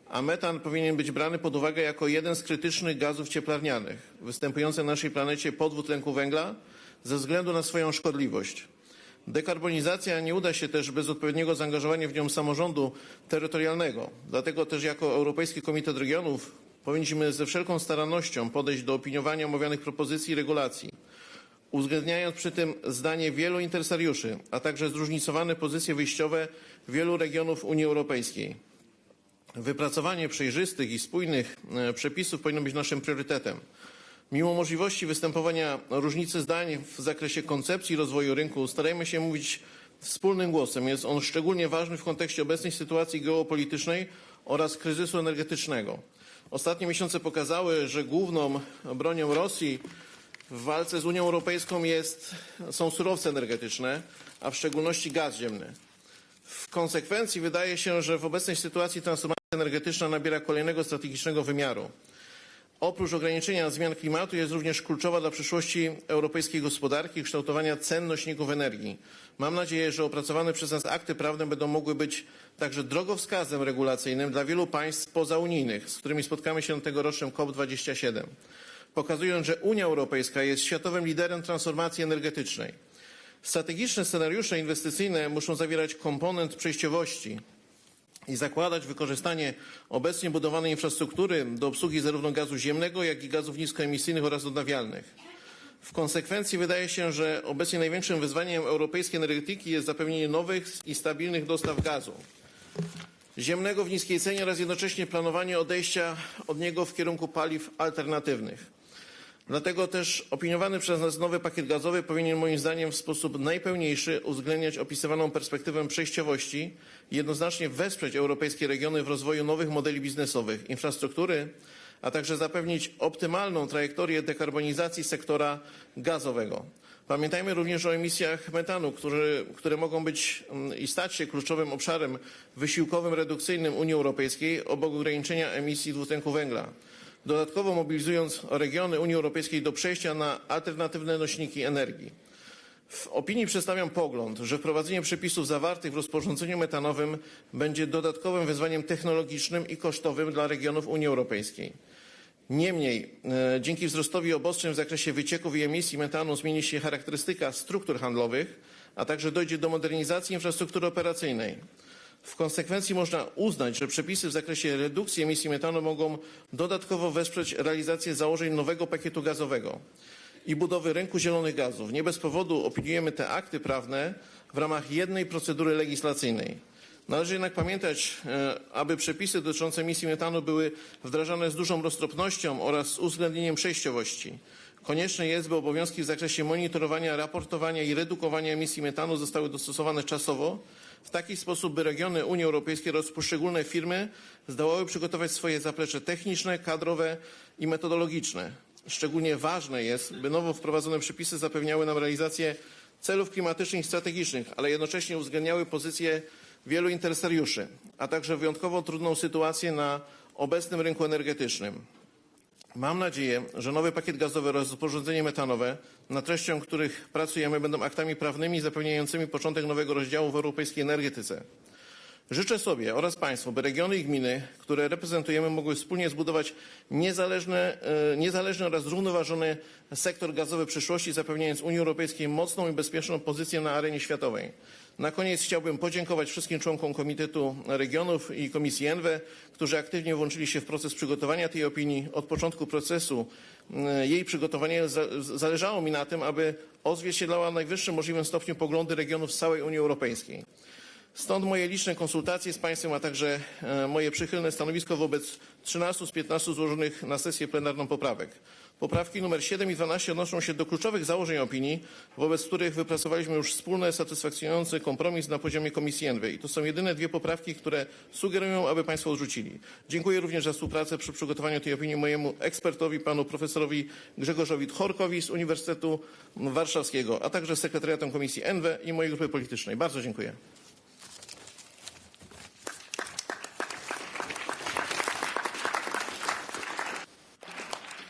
H: a metan powinien być brany pod uwagę jako jeden z krytycznych gazów cieplarnianych występujących na naszej planecie po dwutlenku węgla ze względu na swoją szkodliwość. Dekarbonizacja nie uda się też bez odpowiedniego zaangażowania w nią samorządu terytorialnego. Dlatego też jako Europejski Komitet Regionów powinniśmy ze wszelką starannością podejść do opiniowania omawianych propozycji i regulacji, uwzględniając przy tym zdanie wielu interesariuszy, a także zróżnicowane pozycje wyjściowe wielu regionów Unii Europejskiej. Wypracowanie przejrzystych i spójnych e, przepisów powinno być naszym priorytetem. Mimo możliwości występowania różnicy zdań w zakresie koncepcji rozwoju rynku, starajmy się mówić wspólnym głosem. Jest on szczególnie ważny w kontekście obecnej sytuacji geopolitycznej oraz kryzysu energetycznego. Ostatnie miesiące pokazały, że główną bronią Rosji w walce z Unią Europejską jest, są surowce energetyczne, a w szczególności gaz ziemny. W konsekwencji wydaje się, że w obecnej sytuacji transformacja energetyczna nabiera kolejnego strategicznego wymiaru Oprócz ograniczenia zmian klimatu jest również kluczowa dla przyszłości europejskiej gospodarki i kształtowania cen nośników energii. Mam nadzieję, że opracowane przez nas akty prawne będą mogły być także drogowskazem regulacyjnym dla wielu państw pozaunijnych, z którymi spotkamy się na tegorocznym COP27, pokazując, że Unia Europejska jest światowym liderem transformacji energetycznej. Strategiczne scenariusze inwestycyjne muszą zawierać komponent przejściowości, i zakładać wykorzystanie obecnie budowanej infrastruktury do obsługi zarówno gazu ziemnego, jak i gazów niskoemisyjnych oraz odnawialnych. W konsekwencji wydaje się, że obecnie największym wyzwaniem europejskiej energetyki jest zapewnienie nowych i stabilnych dostaw gazu ziemnego w niskiej cenie oraz jednocześnie planowanie odejścia od niego w kierunku paliw alternatywnych. Dlatego też opiniowany przez nas nowy pakiet gazowy powinien moim zdaniem w sposób najpełniejszy uwzględniać opisywaną perspektywę przejściowości i jednoznacznie wesprzeć europejskie regiony w rozwoju nowych modeli biznesowych, infrastruktury, a także zapewnić optymalną trajektorię dekarbonizacji sektora gazowego. Pamiętajmy również o emisjach metanu, które, mogą być mm, i stać się kluczowym obszarem wysiłkowym redukcyjnym Unii Europejskiej obok ograniczenia emisji dwutlenku węgla dodatkowo mobilizując regiony Unii Europejskiej do przejścia na alternatywne nośniki energii. W opinii przedstawiam pogląd, że wprowadzenie przepisów zawartych w rozporządzeniu metanowym będzie dodatkowym wyzwaniem technologicznym i kosztowym dla regionów Unii Europejskiej. Niemniej, e, dzięki wzrostowi obostrzeń w zakresie wycieków i emisji metanu zmieni się charakterystyka struktur handlowych, a także dojdzie do modernizacji infrastruktury operacyjnej. W konsekwencji można uznać, że przepisy w zakresie redukcji emisji metanu mogą dodatkowo wesprzeć realizację założeń nowego pakietu gazowego i budowy rynku zielonych gazów. Nie bez powodu opiniujemy te akty prawne w ramach jednej procedury legislacyjnej. Należy jednak pamiętać, e, aby przepisy dotyczące emisji metanu były wdrażane z dużą roztropnością oraz z uwzględnieniem przejściowości. Konieczne jest, by obowiązki w zakresie monitorowania, raportowania i redukowania emisji metanu zostały dostosowane czasowo w taki sposób, by regiony Unii Europejskiej oraz poszczególne firmy zdołały przygotować swoje zaplecze techniczne, kadrowe i metodologiczne. Szczególnie ważne jest, by nowo wprowadzone przepisy zapewniały nam realizację celów klimatycznych i strategicznych, ale jednocześnie uwzględniały pozycję wielu interesariuszy, a także wyjątkowo trudną sytuację na obecnym rynku energetycznym. Mam nadzieję, że nowy pakiet gazowy oraz rozporządzenie metanowe, nad treścią których pracujemy, będą aktami prawnymi zapewniającymi początek nowego rozdziału w europejskiej energetyce. Życzę sobie oraz Państwu, by regiony i gminy, które reprezentujemy, mogły wspólnie zbudować niezależny, e, niezależny oraz zrównoważony sektor gazowy przyszłości, zapewniając Unii Europejskiej mocną i bezpieczną pozycję na arenie światowej. Na koniec chciałbym podziękować wszystkim członkom Komitetu Regionów i Komisji ENWE, którzy aktywnie włączyli się w proces przygotowania tej opinii. Od początku procesu e, jej przygotowania zależało mi na tym, aby odzwierciedlała w najwyższym możliwym stopniu poglądy regionów z całej Unii Europejskiej. Stąd moje liczne konsultacje z Państwem, a także e, moje przychylne stanowisko wobec 13 z 15 złożonych na sesję plenarną poprawek. Poprawki nr 7 i 12 odnoszą się do kluczowych założeń opinii, wobec których wypracowaliśmy już wspólny, satysfakcjonujący kompromis na poziomie Komisji ENWY. I to są jedyne dwie poprawki, które sugerują, aby Państwo odrzucili. Dziękuję również za współpracę przy przygotowaniu tej opinii mojemu ekspertowi, panu profesorowi Grzegorzowi Tchorkowi z Uniwersytetu Warszawskiego, a także sekretariatom Komisji ENWE i mojej grupy politycznej. Bardzo dziękuję.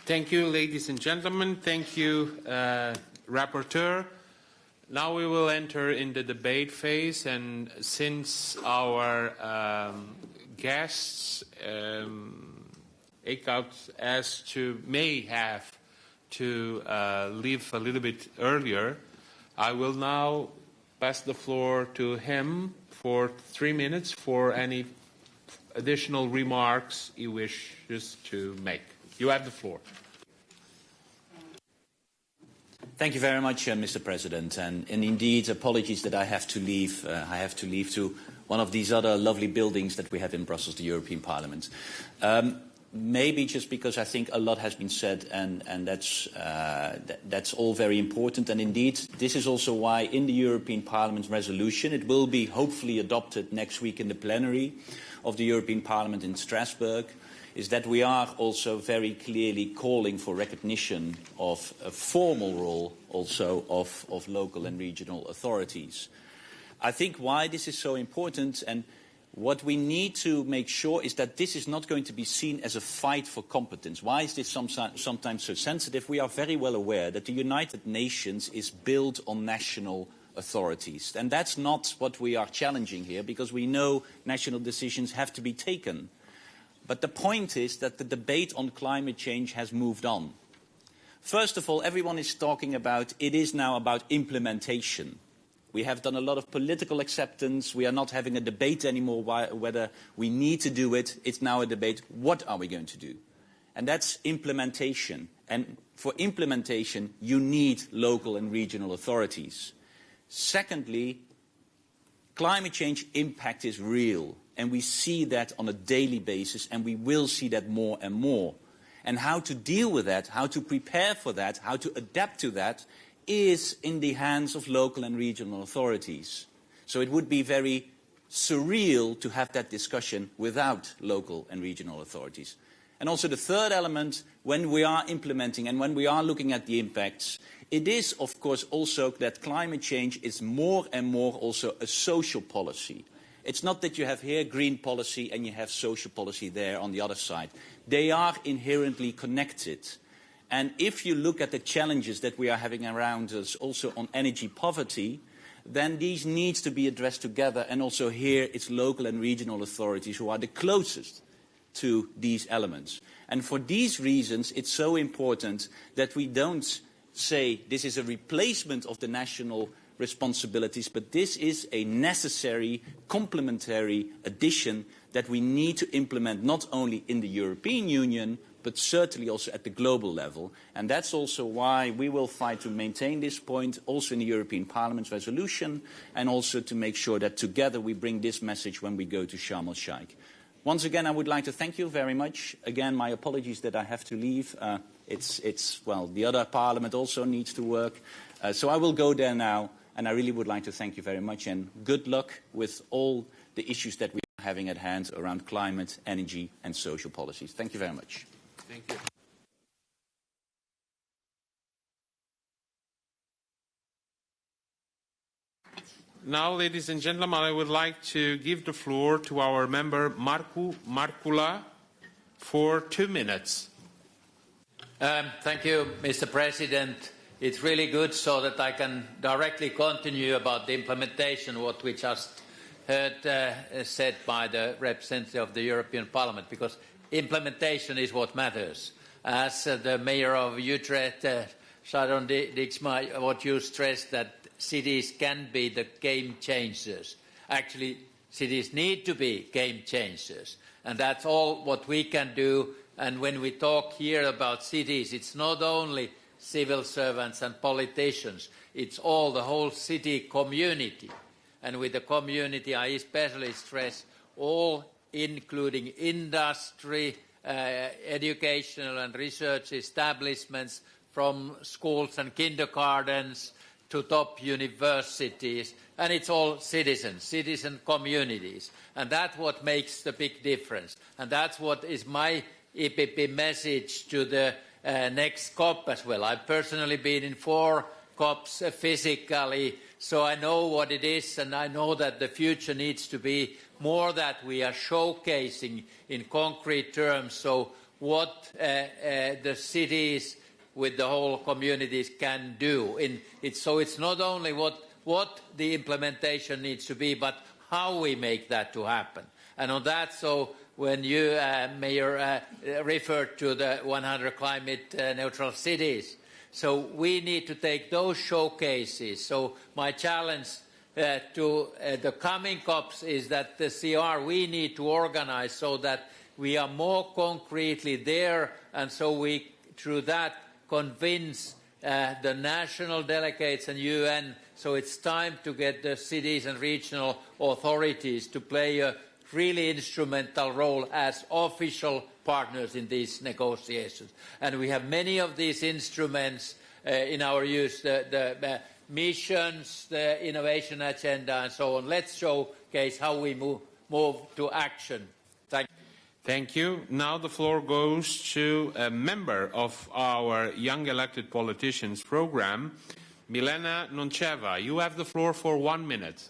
A: Thank you, ladies and gentlemen. Thank you, uh, Rapporteur. Now we will enter in the debate phase, and since our um, guests, um, as to may have to uh, leave a little bit earlier, I will now pass the floor to him for three minutes for any additional remarks he wishes to make. You have the floor.
B: Thank you very much, uh, Mr. President. And, and, indeed, apologies that I have to leave. Uh, I have to leave to one of these other lovely buildings that we have in Brussels, the European Parliament. Um, maybe just because I think a lot has been said, and, and that's, uh, th that's all very important. And indeed, this is also why in the European Parliament resolution, it will be hopefully adopted next week in the plenary of the European Parliament in Strasbourg, is that we are also very clearly calling for recognition of a formal role also of, of local and regional authorities. I think why this is so important, and What we need to make sure is that this is not going to be seen as a fight for competence. Why is this sometimes so sensitive? We are very well aware that the United Nations is built on national authorities. And that's not what we are challenging here, because we know national decisions have to be taken. But the point is that the debate on climate change has moved on. First of all, everyone is talking about it is now about implementation. We have done a lot of political acceptance. We are not having a debate anymore why, whether we need to do it. It's now a debate, what are we going to do? And that's implementation. And for implementation, you need local and regional authorities. Secondly, climate change impact is real. And we see that on a daily basis, and we will see that more and more. And how to deal with that, how to prepare for that, how to adapt to that is in the hands of local and regional authorities. So it would be very surreal to have that discussion without local and regional authorities. And also the third element, when we are implementing and when we are looking at the impacts, it is of course also that climate change is more and more also a social policy. It's not that you have here green policy and you have social policy there on the other side. They are inherently connected. And if you look at the challenges that we are having around us also on energy poverty, then these needs to be addressed together. And also here it's local and regional authorities who are the closest to these elements. And for these reasons, it's so important that we don't say this is a replacement of the national responsibilities, but this is a necessary complementary addition that we need to implement not only in the European Union, but certainly also at the global level. And that's also why we will fight to maintain this point, also in the European Parliament's resolution, and also to make sure that together we bring this message when we go to Sharm el-Sheikh. Once again, I would like to thank you very much. Again, my apologies that I have to leave. Uh, it's, it's, well, the other parliament also needs to work. Uh, so I will go there now, and I really would like to thank you very much, and good luck with all the issues that we are having at hand around climate, energy, and social policies. Thank you very much.
A: Thank you. Now, ladies and gentlemen, I would like to give the floor to our member Markku Markkula for two minutes.
I: Um, thank you, Mr. President. It's really good so that I can directly continue about the implementation, what we just heard uh, said by the representative of the European Parliament, because implementation is what matters. As uh, the mayor of Utrecht, uh, Sharon Dijksma, what you stressed that cities can be the game changers. Actually, cities need to be game changers. And that's all what we can do. And when we talk here about cities, it's not only civil servants and politicians, it's all the whole city community. And with the community, I especially stress all including industry, uh, educational and research establishments from schools and kindergartens to top universities, and it's all citizens, citizen communities. And that's what makes the big difference. And that's what is my EPP message to the next COP as well. I've personally been in four COPs uh, physically, so I know what it is, and I know that the future needs to be more that we are showcasing in concrete terms. So what uh, uh, the cities with the whole communities can do. In, it's, so it's not only what, what the implementation needs to be, but how we make that to happen. And on that, so when you, uh, Mayor, uh, referred to the 100 climate uh, neutral cities, so we need to take those showcases. So my challenge uh, to uh, the coming COPs is that the CR we need to organize so that we are more concretely there and so we, through that, convince uh, the national delegates and UN. So it's time to get the cities and regional authorities to play a really instrumental role as official partners in these negotiations. And we have many of these instruments uh, in our use, the, the uh, missions, the innovation agenda and so on. Let's showcase how we move, move to action. Thank you.
A: Thank you. Now the floor goes to a member of our Young Elected Politicians program, Milena Noncheva. You have the floor for one minute.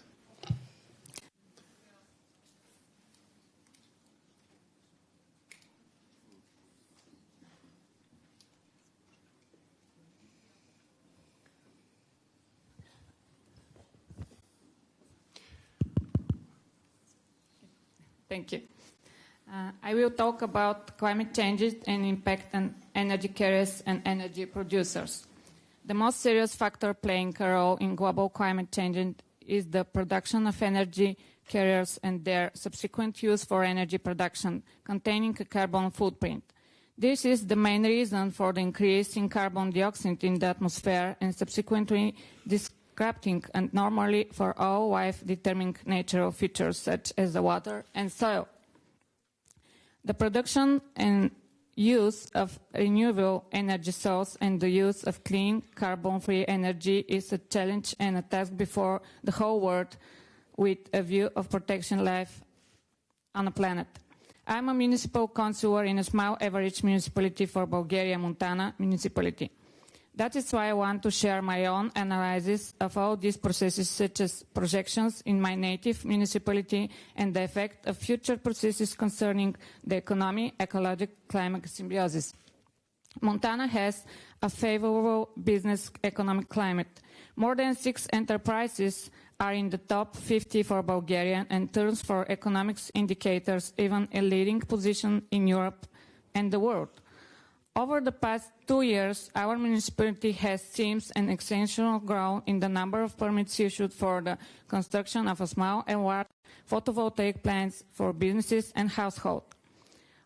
J: Thank you. Uh, I will talk about climate changes and impact on energy carriers and energy producers. The most serious factor playing a role in global climate change is the production of energy carriers and their subsequent use for energy production containing a carbon footprint. This is the main reason for the increase in carbon dioxide in the atmosphere and subsequently disrupting and normally for all life-determining natural features such as the water and soil. The production and use of renewable energy source and the use of clean carbon-free energy is a challenge and a task before the whole world with a view of protecting life on the planet. I'm a municipal councillor in a small average municipality for Bulgaria, Montana municipality. That is why I want to share my own analysis of all these processes, such as projections in my native municipality and the effect of future processes concerning the economy, ecological climate symbiosis. Montana has a favorable business economic climate. More than six enterprises are in the top 50 for Bulgaria and terms for economics indicators, even a leading position in Europe and the world. Over the past two years, our municipality has seen an exceptional growth in the number of permits issued for the construction of small and large photovoltaic plants for businesses and households.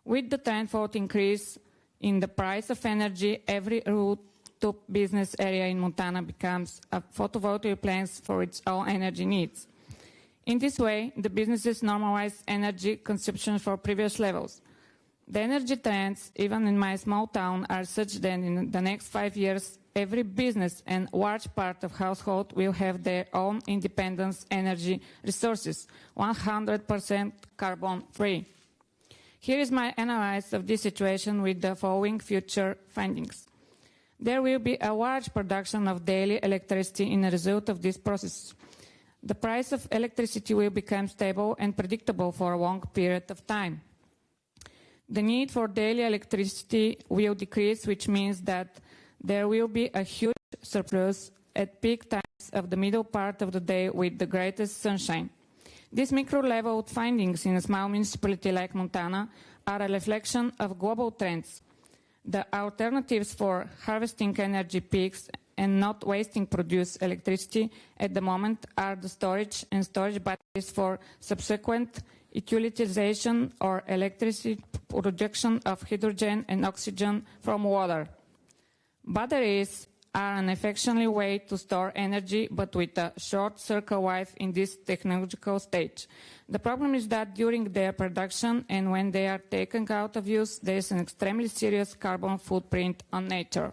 J: With the tenfold increase in the price of energy, every rooftop business area in Montana becomes a photovoltaic plant for its own energy needs. In this way, the businesses normalize energy consumption for previous levels. The energy trends, even in my small town, are such that in the next five years, every business and large part of household will have their own independent energy resources, 100% carbon free. Here is my analysis of this situation with the following future findings. There will be a large production of daily electricity in a result of this process. The price of electricity will become stable and predictable for a long period of time. The need for daily electricity will decrease, which means that there will be a huge surplus at peak times of the middle part of the day with the greatest sunshine. These micro-level findings in a small municipality like Montana are a reflection of global trends. The alternatives for harvesting energy peaks and not wasting produced electricity at the moment are the storage and storage batteries for subsequent utilization or electricity production of hydrogen and oxygen from water. Batteries are an efficient way to store energy, but with a short circle life in this technological stage. The problem is that during their production and when they are taken out of use, there is an extremely serious carbon footprint on nature.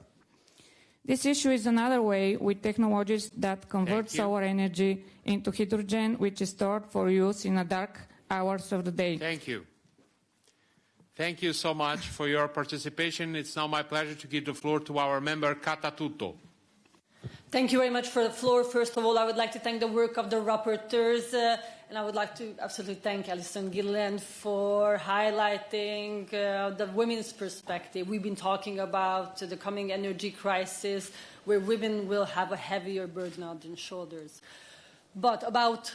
J: This issue is another way with technologies that convert solar energy into hydrogen, which is stored for use in a dark hours of the day.
A: Thank you. Thank you so much for your participation. It's now my pleasure to give the floor to our member, Kata Tüttő.
K: Thank you very much for the floor. First of all, I would like to thank the work of the rapporteurs, uh, and I would like to absolutely thank Alison Gilliland for highlighting uh, the women's perspective. We've been talking about the coming energy crisis, where women will have a heavier burden on their shoulders. But about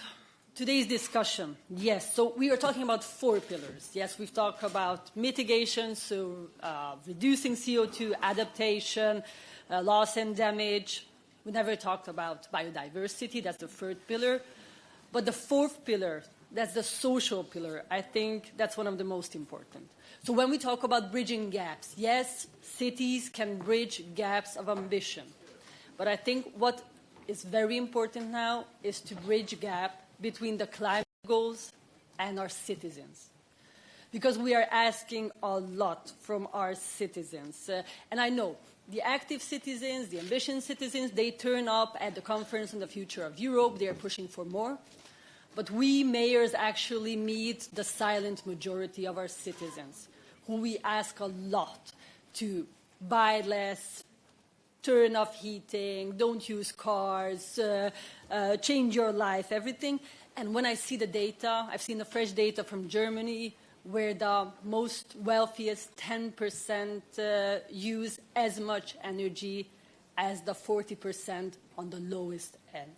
K: today's discussion, yes, so we are talking about four pillars. Yes, we've talked about mitigation, so uh, reducing CO2, adaptation, uh, loss and damage. We never talked about biodiversity, that's the third pillar. But the fourth pillar, that's the social pillar, I think that's one of the most important. So when we talk about bridging gaps, yes, cities can bridge gaps of ambition. But I think what is very important now is to bridge gap between the climate goals and our citizens. Because we are asking a lot from our citizens. Uh, and I know the active citizens, the ambitious citizens, they turn up at the conference on the future of Europe. They are pushing for more. But we mayors actually meet the silent majority of our citizens, who we ask a lot to buy less, turn off heating, don't use cars, uh, uh, change your life, everything. And when I see the data, I've seen the fresh data from Germany, where the most wealthiest 10% uh, use as much energy as the 40% on the lowest end.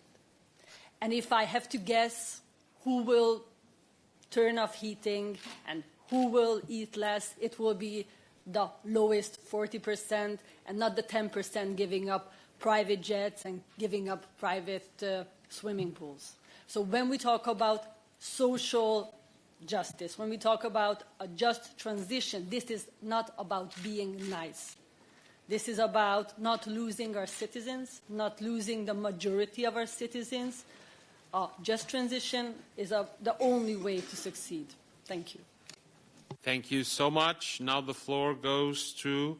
K: And if I have to guess who will turn off heating and who will eat less, it will be the lowest 40% and not the 10% giving up private jets and giving up private uh, swimming pools. So when we talk about social justice, when we talk about a just transition, this is not about being nice. This is about not losing our citizens, not losing the majority of our citizens. Uh, just transition is a, the only way to succeed. Thank you.
A: Thank you so much. Now the floor goes to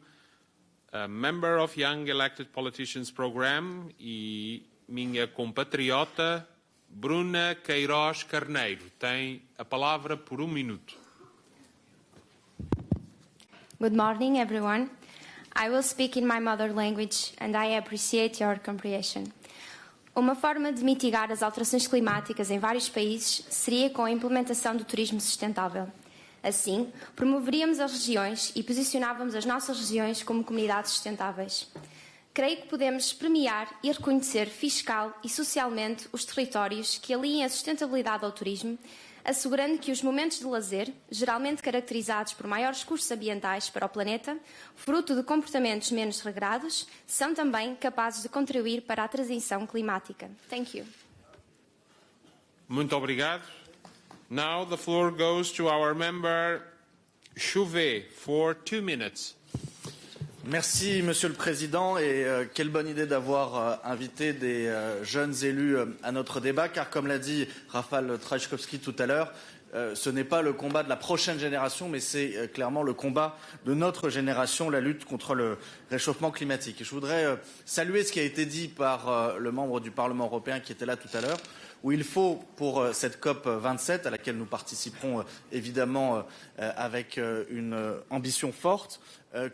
A: a member of Young Elected Politicians Program e minha compatriota Bruna Queiroz Carneiro. Tem a palavra por um minuto.
L: Good morning, everyone. I will speak in my mother language and I appreciate your comprehension. Uma forma de mitigar as alterações climáticas em vários países seria com a implementação do turismo sustentável. Assim, promoveríamos as regiões e posicionávamos as nossas regiões como comunidades sustentáveis. Creio que podemos premiar e reconhecer fiscal e socialmente os territórios que aliem a sustentabilidade ao turismo, assegurando que os momentos de lazer, geralmente caracterizados por maiores custos ambientais para o planeta, fruto de comportamentos menos regrados, são também capazes de contribuir para a transição climática. Thank you.
A: Muito obrigado. Now the floor goes to our member Chouvet for two minutes.
M: Merci, Monsieur le Président, et euh, quelle bonne idée d'avoir euh, invité des euh, jeunes élus à notre débat, car comme l'a dit Rafal Trajkowski tout à l'heure, ce n'est pas le combat de la prochaine génération, mais c'est clairement le combat de notre génération, la lutte contre le réchauffement climatique. Je voudrais saluer ce qui a été dit par le membre du Parlement européen qui était là tout à l'heure il faut, pour euh, cette COP 27, à laquelle nous participerons euh, évidemment euh, avec une ambition forte,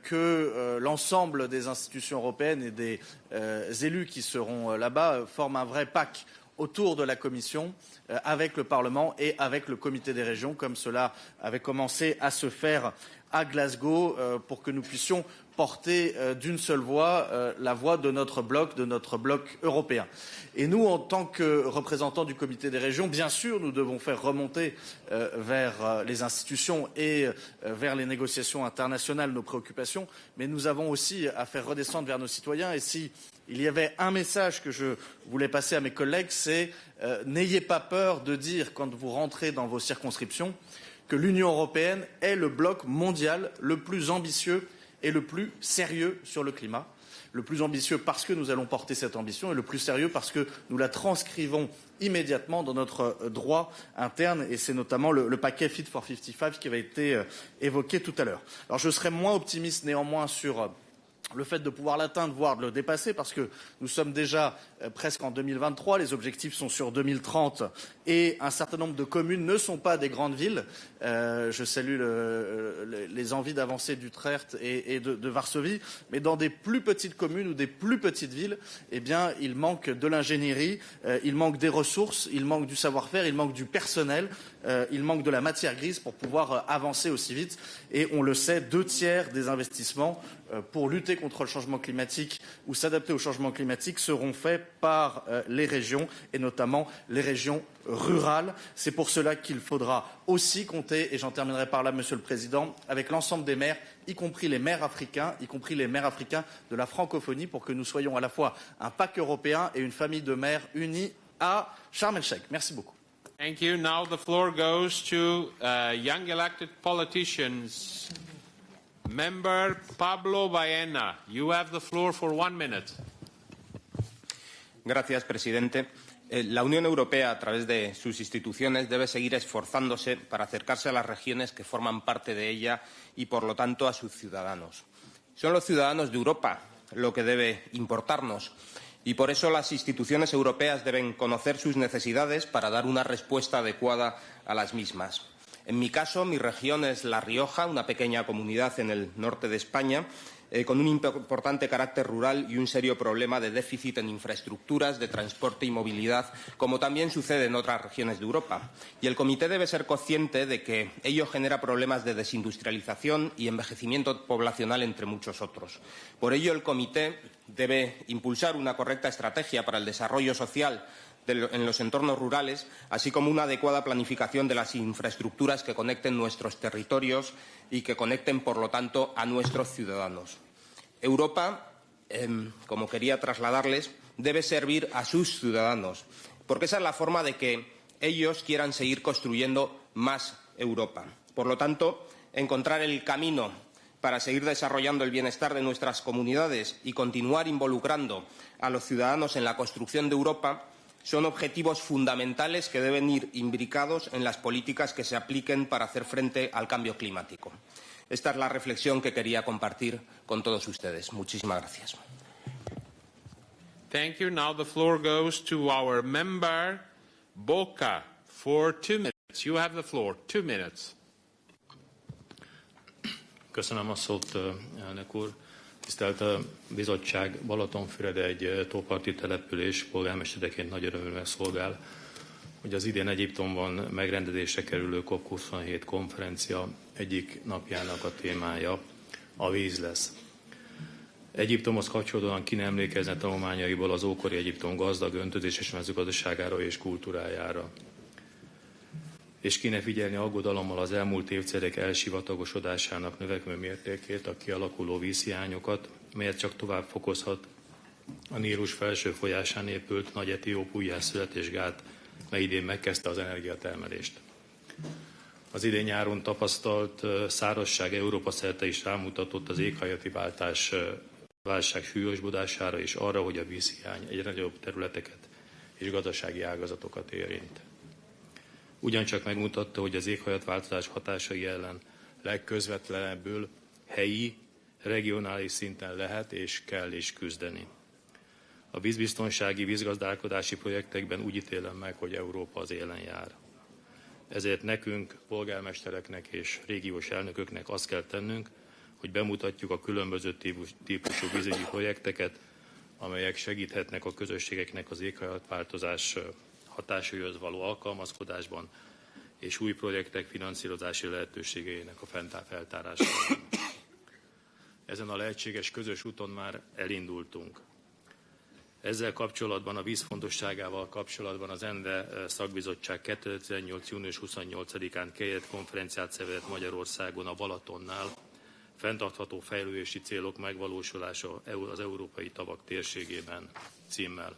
M: que l'ensemble des institutions européennes et des élus qui seront là-bas forment un vrai pack autour de la Commission, avec le Parlement et avec le Comité des régions, comme cela avait commencé à se faire à Glasgow, pour que nous puissions porter euh, d'une seule voix euh, la voix de notre bloc, de notre bloc européen. Et nous, en tant que représentants du comité des régions, bien sûr, nous devons faire remonter euh, vers les institutions et vers les négociations internationales nos préoccupations, mais nous avons aussi à faire redescendre vers nos citoyens. Et si il y avait un message que je voulais passer à mes collègues, c'est n'ayez pas peur de dire, quand vous rentrez dans vos circonscriptions, que l'Union européenne est le bloc mondial le plus ambitieux est le plus sérieux sur le climat. Le plus ambitieux parce que nous allons porter cette ambition et le plus sérieux parce que nous la transcrivons immédiatement dans notre euh, droit interne et c'est notamment le, paquet Fit for 55 qui avait été euh, évoqué tout à l'heure. Alors je serais moins optimiste néanmoins sur euh, le fait de pouvoir l'atteindre, voire de le dépasser, parce que nous sommes déjà euh, presque en 2023, les objectifs sont sur 2030 et un certain nombre de communes ne sont pas des grandes villes. Euh, je salue le, les envies d'avancer d'Utrecht et, et de, Varsovie, mais dans des plus petites communes ou des plus petites villes, eh bien, il manque de l'ingénierie, euh, il manque des ressources, il manque du savoir-faire, il manque du personnel, euh, il manque de la matière grise pour pouvoir euh, avancer aussi vite. Et on le sait, deux tiers des investissements euh, pour lutter contre le changement climatique ou s'adapter au changement climatique seront faits par euh, les régions et notamment les régions rurales. C'est pour cela qu'il faudra aussi compter, et j'en terminerai par là, Monsieur le Président, avec l'ensemble des maires, y compris les maires africains, y compris les maires africains de la francophonie, pour que nous soyons à la fois un pack européen et une famille de maires unis à Sharm el-Sheikh. Merci beaucoup.
A: Thank you. Now the floor goes to uh, young elected politicians. Member Pablo Baena, you have the floor for one minute.
N: Gracias, presidente. Eh, la Unión Europea, a través de sus instituciones, debe seguir esforzándose para acercarse a las regiones que forman parte de ella y, por lo tanto, a sus ciudadanos. Son los ciudadanos de Europa lo que debe importarnos y, por eso, las instituciones europeas deben conocer sus necesidades para dar una respuesta adecuada a las mismas. En mi caso, mi región es La Rioja, una pequeña comunidad en el norte de España, eh, con un importante carácter rural y un serio problema de déficit en infraestructuras, de transporte y movilidad, como también sucede en otras regiones de Europa. Y el Comité debe ser consciente de que ello genera problemas de desindustrialización y envejecimiento poblacional, entre muchos otros. Por ello, el Comité debe impulsar una correcta estrategia para el desarrollo social en los entornos rurales, así como una adecuada planificación de las infraestructuras que conecten nuestros territorios y que conecten, por lo tanto, a nuestros ciudadanos. Europa, eh, como quería trasladarles, debe servir a sus ciudadanos, porque esa es la forma de que ellos quieran seguir construyendo más Europa. Por lo tanto, encontrar el camino para seguir desarrollando el bienestar de nuestras comunidades y continuar involucrando a los ciudadanos en la construcción de Europa son objetivos fundamentales que deben ir imbricados en las políticas que se apliquen para hacer frente al cambio climático. Esta es la reflexión que quería compartir con todos ustedes. Muchísimas gracias.
A: Thank you. Now the floor goes to our member, Boca, for two minutes. You have the floor. Two minutes.
O: Köszönöm a szót, elnök úr. Tisztelt a bizottság, Balatonfüred egy tóparti település, polgármestereként nagy örömmel szolgál, hogy az idén Egyiptomban megrendezésre kerülő COP27 konferencia egyik napjának a témája a víz lesz. Egyiptomhoz kapcsolódóan ki nem emlékezne tanulmányaiból az ókori Egyiptom gazdag öntözéses mezőgazdaságára és kultúrájára. És kéne figyelni aggodalommal az elmúlt évtizedek elsivatagosodásának növekvő mértékét, a kialakuló vízhiányokat, melyet csak tovább fokozhat a Nílus felső folyásán épült nagy etióp újjászületésgát, mely idén megkezdte az energiatermelést. Az idén nyáron tapasztalt szárazság Európa szerte is rámutatott az éghajlati váltás válság súlyosbodására és arra, hogy a vízhiány egyre nagyobb területeket és gazdasági ágazatokat érint. Ugyancsak megmutatta, hogy az éghajlatváltozás hatásai ellen legközvetlenebbül helyi, regionális szinten lehet és kell is küzdeni. A vízbiztonsági, vízgazdálkodási projektekben úgy ítélem meg, hogy Európa az élen jár. Ezért nekünk, polgármestereknek és régiós elnököknek azt kell tennünk, hogy bemutatjuk a különböző típusú vízügyi projekteket, amelyek segíthetnek a közösségeknek az éghajlatváltozás hatásaihoz való alkalmazkodásban és új projektek finanszírozási lehetőségeinek a feltárásában. Ezen a lehetséges közös úton már elindultunk. Ezzel kapcsolatban, a vízfontosságával kapcsolatban az ENDE szakbizottság 2018. június 28-án kérett konferenciát szervezett Magyarországon a Balatonnál, fenntartható fejlődési célok megvalósulása az európai tavak térségében címmel.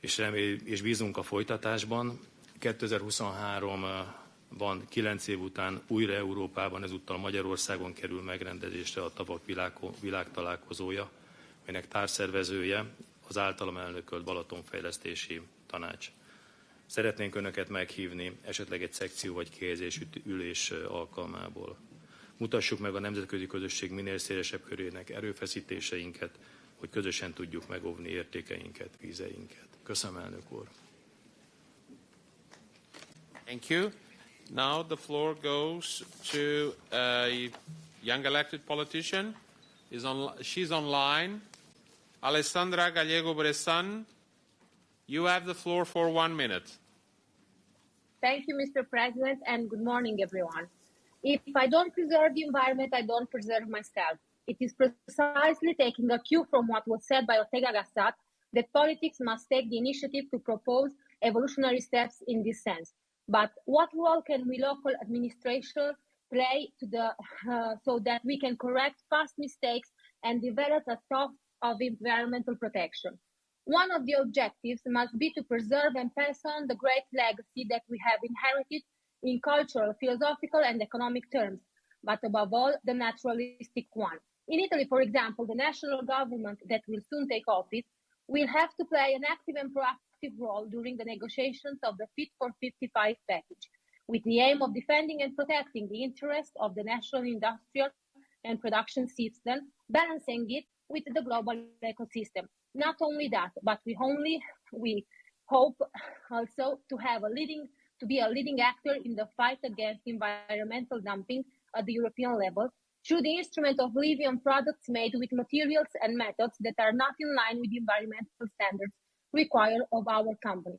O: És, remél, és bízunk a folytatásban. 2023-ban, 9 év után újra Európában, ezúttal Magyarországon kerül megrendezésre a tavak világ, világtalálkozója, melynek társzervezője az általam elnökölt Balatonfejlesztési Tanács. Szeretnénk Önöket meghívni esetleg egy szekció vagy kihelyezésű ülés alkalmából. Mutassuk meg a nemzetközi közösség minél szélesebb körének erőfeszítéseinket, hogy közösen tudjuk megóvni értékeinket, vízeinket. Köszönöm, elnök úr.
A: Thank you. Now the floor goes to a young elected politician. Is on, she's online. Alessandra Gallego Bressan, you have the floor for one minute.
P: Thank you, Mr. President, and good morning, everyone. If I don't preserve the environment, I don't preserve myself. It is precisely taking a cue from what was said by Ortega Gasset that politics must take the initiative to propose evolutionary steps in this sense. But what role can we local administration play to the, uh, so that we can correct past mistakes and develop a thought of environmental protection? One of the objectives must be to preserve and pass on the great legacy that we have inherited in cultural, philosophical, and economic terms, but above all, the naturalistic one. In Italy, for example, the national government that will soon take office will have to play an active and proactive role during the negotiations of the Fit for 55 package, with the aim of defending and protecting the interests of the national industrial and production system, balancing it with the global ecosystem. Not only that, but we only we hope also to have a leading to be a leading actor in the fight against environmental dumping at the European level through the instrument of living on products made with materials and methods that are not in line with the environmental standards required of our company.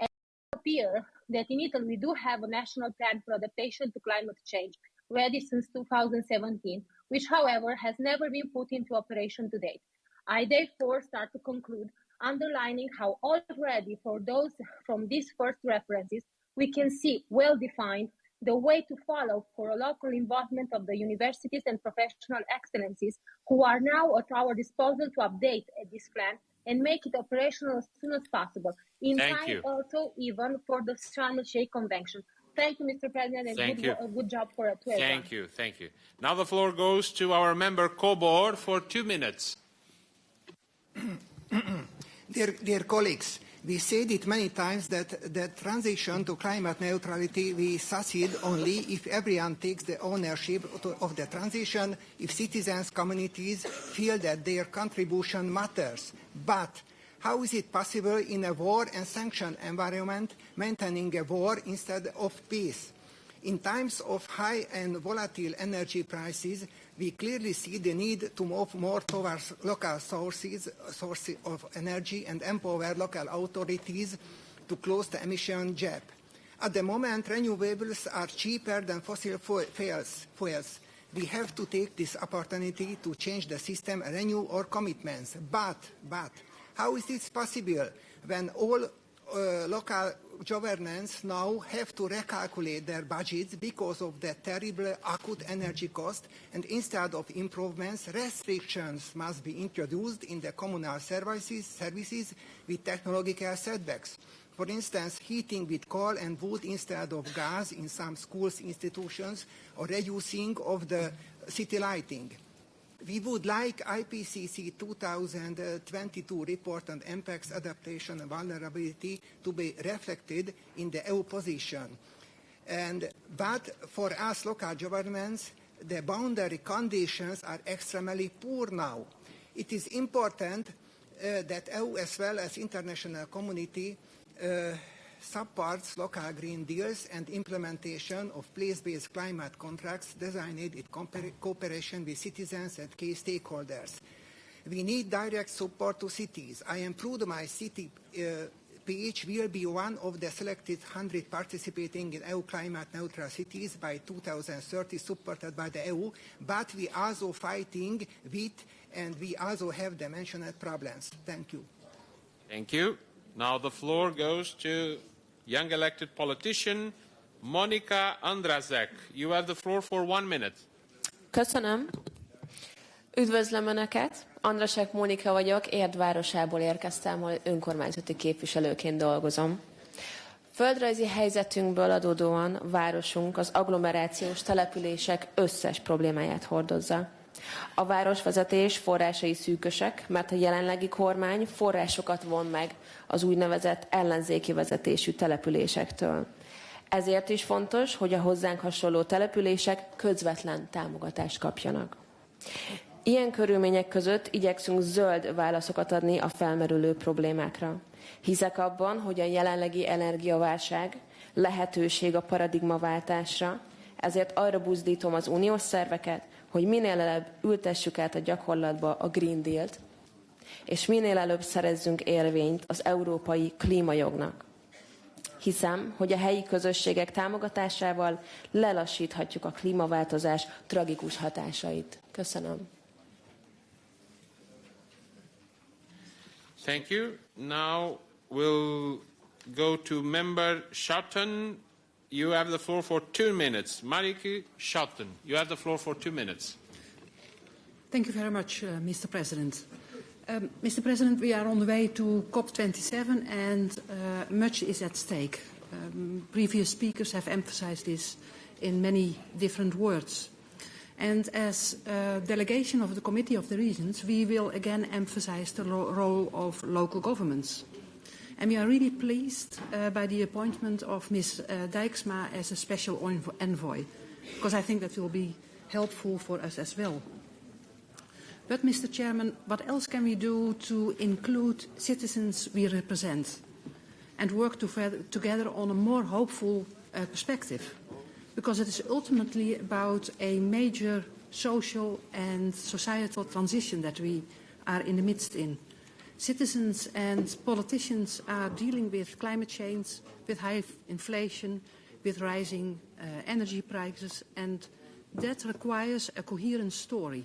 P: And it appears that in Italy we do have a national plan for adaptation to climate change ready since 2017, which however has never been put into operation to date. I therefore start to conclude underlining how already for those from these first references, we can see well defined the way to follow for a local involvement of the universities and professional excellencies who are now at our disposal to update this plan and make it operational as soon as possible. In
A: Thank
P: time,
A: you.
P: also even for the Sharm el Sheikh Convention. Thank you, Mr. President, and
A: Thank
P: good,
A: you.
P: wo- good job for to everyone.
A: Thank you, thank you. Now the floor goes to our member Kobor for two minutes.
Q: Dear, dear colleagues, we said it many times that the transition to climate neutrality will succeed only if everyone takes the ownership of the transition, if citizens, communities feel that their contribution matters. But how is it possible in a war and sanction environment maintaining a war instead of peace? In times of high and volatile energy prices, we clearly see the need to move more towards local sources, sources of energy and empower local authorities to close the emission gap. At the moment, renewables are cheaper than fossil fuels. We have to take this opportunity to change the system and renew our commitments. But, but, how is this possible when all uh, local governments now have to recalculate their budgets because of the terrible acute energy cost and instead of improvements, restrictions must be introduced in the communal services, services with technological setbacks. For instance, heating with coal and wood instead of gas in some schools, institutions, or reducing of the city lighting. We would like IPCC 2022 report on impacts, adaptation and vulnerability to be reflected in the EU position. And, but for us local governments, the boundary conditions are extremely poor now. It is important uh, that EU as well as international community uh, supports local green deals and implementation of place-based climate contracts designed in cooperation with citizens and key stakeholders. We need direct support to cities. I am proud my city uh, PH will be one of the selected 100 participating in EU climate neutral cities by 2030 supported by the EU, but we also fighting with and we also have the mentioned problems. Thank you.
A: Thank you. Now the floor goes to young elected politician Monica Andrazek. You have the floor for one minute.
D: Köszönöm. Üdvözlöm Önöket. Andrasek Mónika vagyok, Érd városából érkeztem, ahol önkormányzati képviselőként dolgozom. Földrajzi helyzetünkből adódóan városunk az agglomerációs települések összes problémáját hordozza. A városvezetés forrásai szűkösek, mert a jelenlegi kormány forrásokat von meg az úgynevezett ellenzéki vezetésű településektől. Ezért is fontos, hogy a hozzánk hasonló települések közvetlen támogatást kapjanak. Ilyen körülmények között igyekszünk zöld válaszokat adni a felmerülő problémákra. Hiszek abban, hogy a jelenlegi energiaválság lehetőség a paradigmaváltásra, ezért arra buzdítom az uniós szerveket, hogy minél előbb ültessük át a gyakorlatba a Green Deal-t, és minél előbb szerezzünk érvényt az európai klímajognak. Hiszem, hogy a helyi közösségek támogatásával lelassíthatjuk a klímaváltozás tragikus hatásait. Köszönöm.
A: Thank you. Now we'll go to member Shelton. You have the floor for two minutes. Marieke Schouten, you have the floor for two minutes.
R: Thank you very much, uh, Mr. President. Um, Mr. President, we are on the way to COP27 and uh, much is at stake. Um, previous speakers have emphasized this in many different words. And as a delegation of the Committee of the Regions, we will again emphasize the ro- role of local governments. And we are really pleased uh, by the appointment of Ms. Uh, Dijksma as a special envo- envoy, because I think that will be helpful for us as well. But, Mr. Chairman, what else can we do to include citizens we represent and work to together on a more hopeful uh, perspective? Because it is ultimately about a major social and societal transition that we are in the midst in. Citizens and politicians are dealing with climate change, with high inflation, with rising uh, energy prices, and that requires a coherent story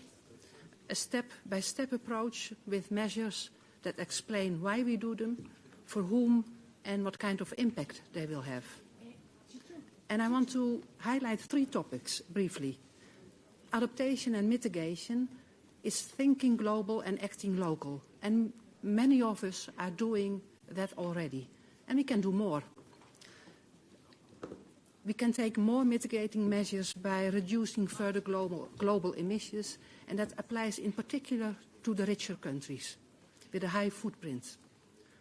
R: a step-by-step approach with measures that explain why we do them, for whom, and what kind of impact they will have. And I want to highlight three topics briefly. Adaptation and mitigation is thinking global and acting local. And many of us are doing that already. And we can do more. We can take more mitigating measures by reducing further global, global emissions, and that applies in particular to the richer countries with a high footprint.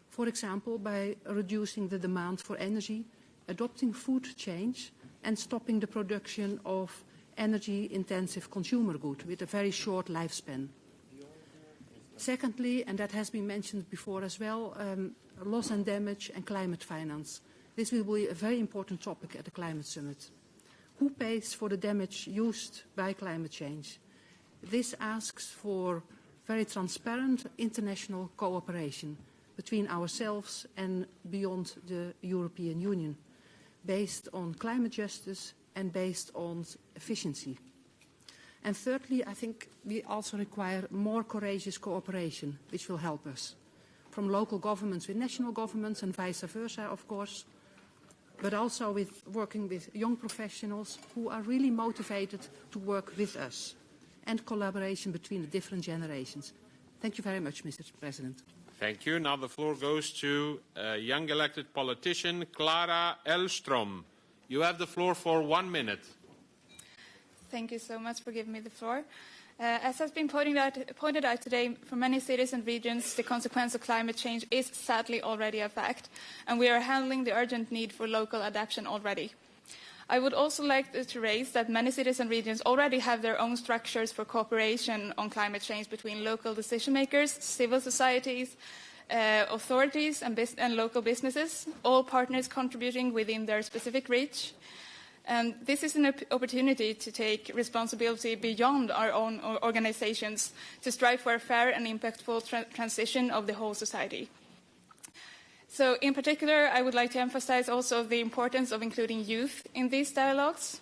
R: For example, by reducing the demand for energy, adopting food change, and stopping the production of energy-intensive consumer goods with a very short lifespan. Secondly, and that has been mentioned before as well, um, loss and damage and climate finance. This will be a very important topic at the Climate Summit. Who pays for the damage used by climate change? This asks for very transparent international cooperation between ourselves and beyond the European Union, based on climate justice and based on efficiency. And thirdly, I think we also require more courageous cooperation, which will help us, from local governments with national governments and vice versa, of course, but also with working with young professionals who are really motivated to work with us and collaboration between the different generations. Thank you very much, Mr. President.
A: Thank you. Now the floor goes to a young elected politician, Clara Elstrom. You have the floor for one minute.
S: Thank you so much for giving me the floor. Uh, as has been pointed out, pointed out, today, for many cities and regions, the consequence of climate change is sadly already a fact, and we are handling the urgent need for local adaptation already. I would also like to raise that many cities and regions already have their own structures for cooperation on climate change between local decision makers, civil societies, uh, authorities, and, and local businesses, all partners contributing within their specific reach. And this is an opportunity to take responsibility beyond our own organizations to strive for a fair and impactful tra transition of the whole society. So in particular, I would like to emphasize also the importance of including youth in these dialogues,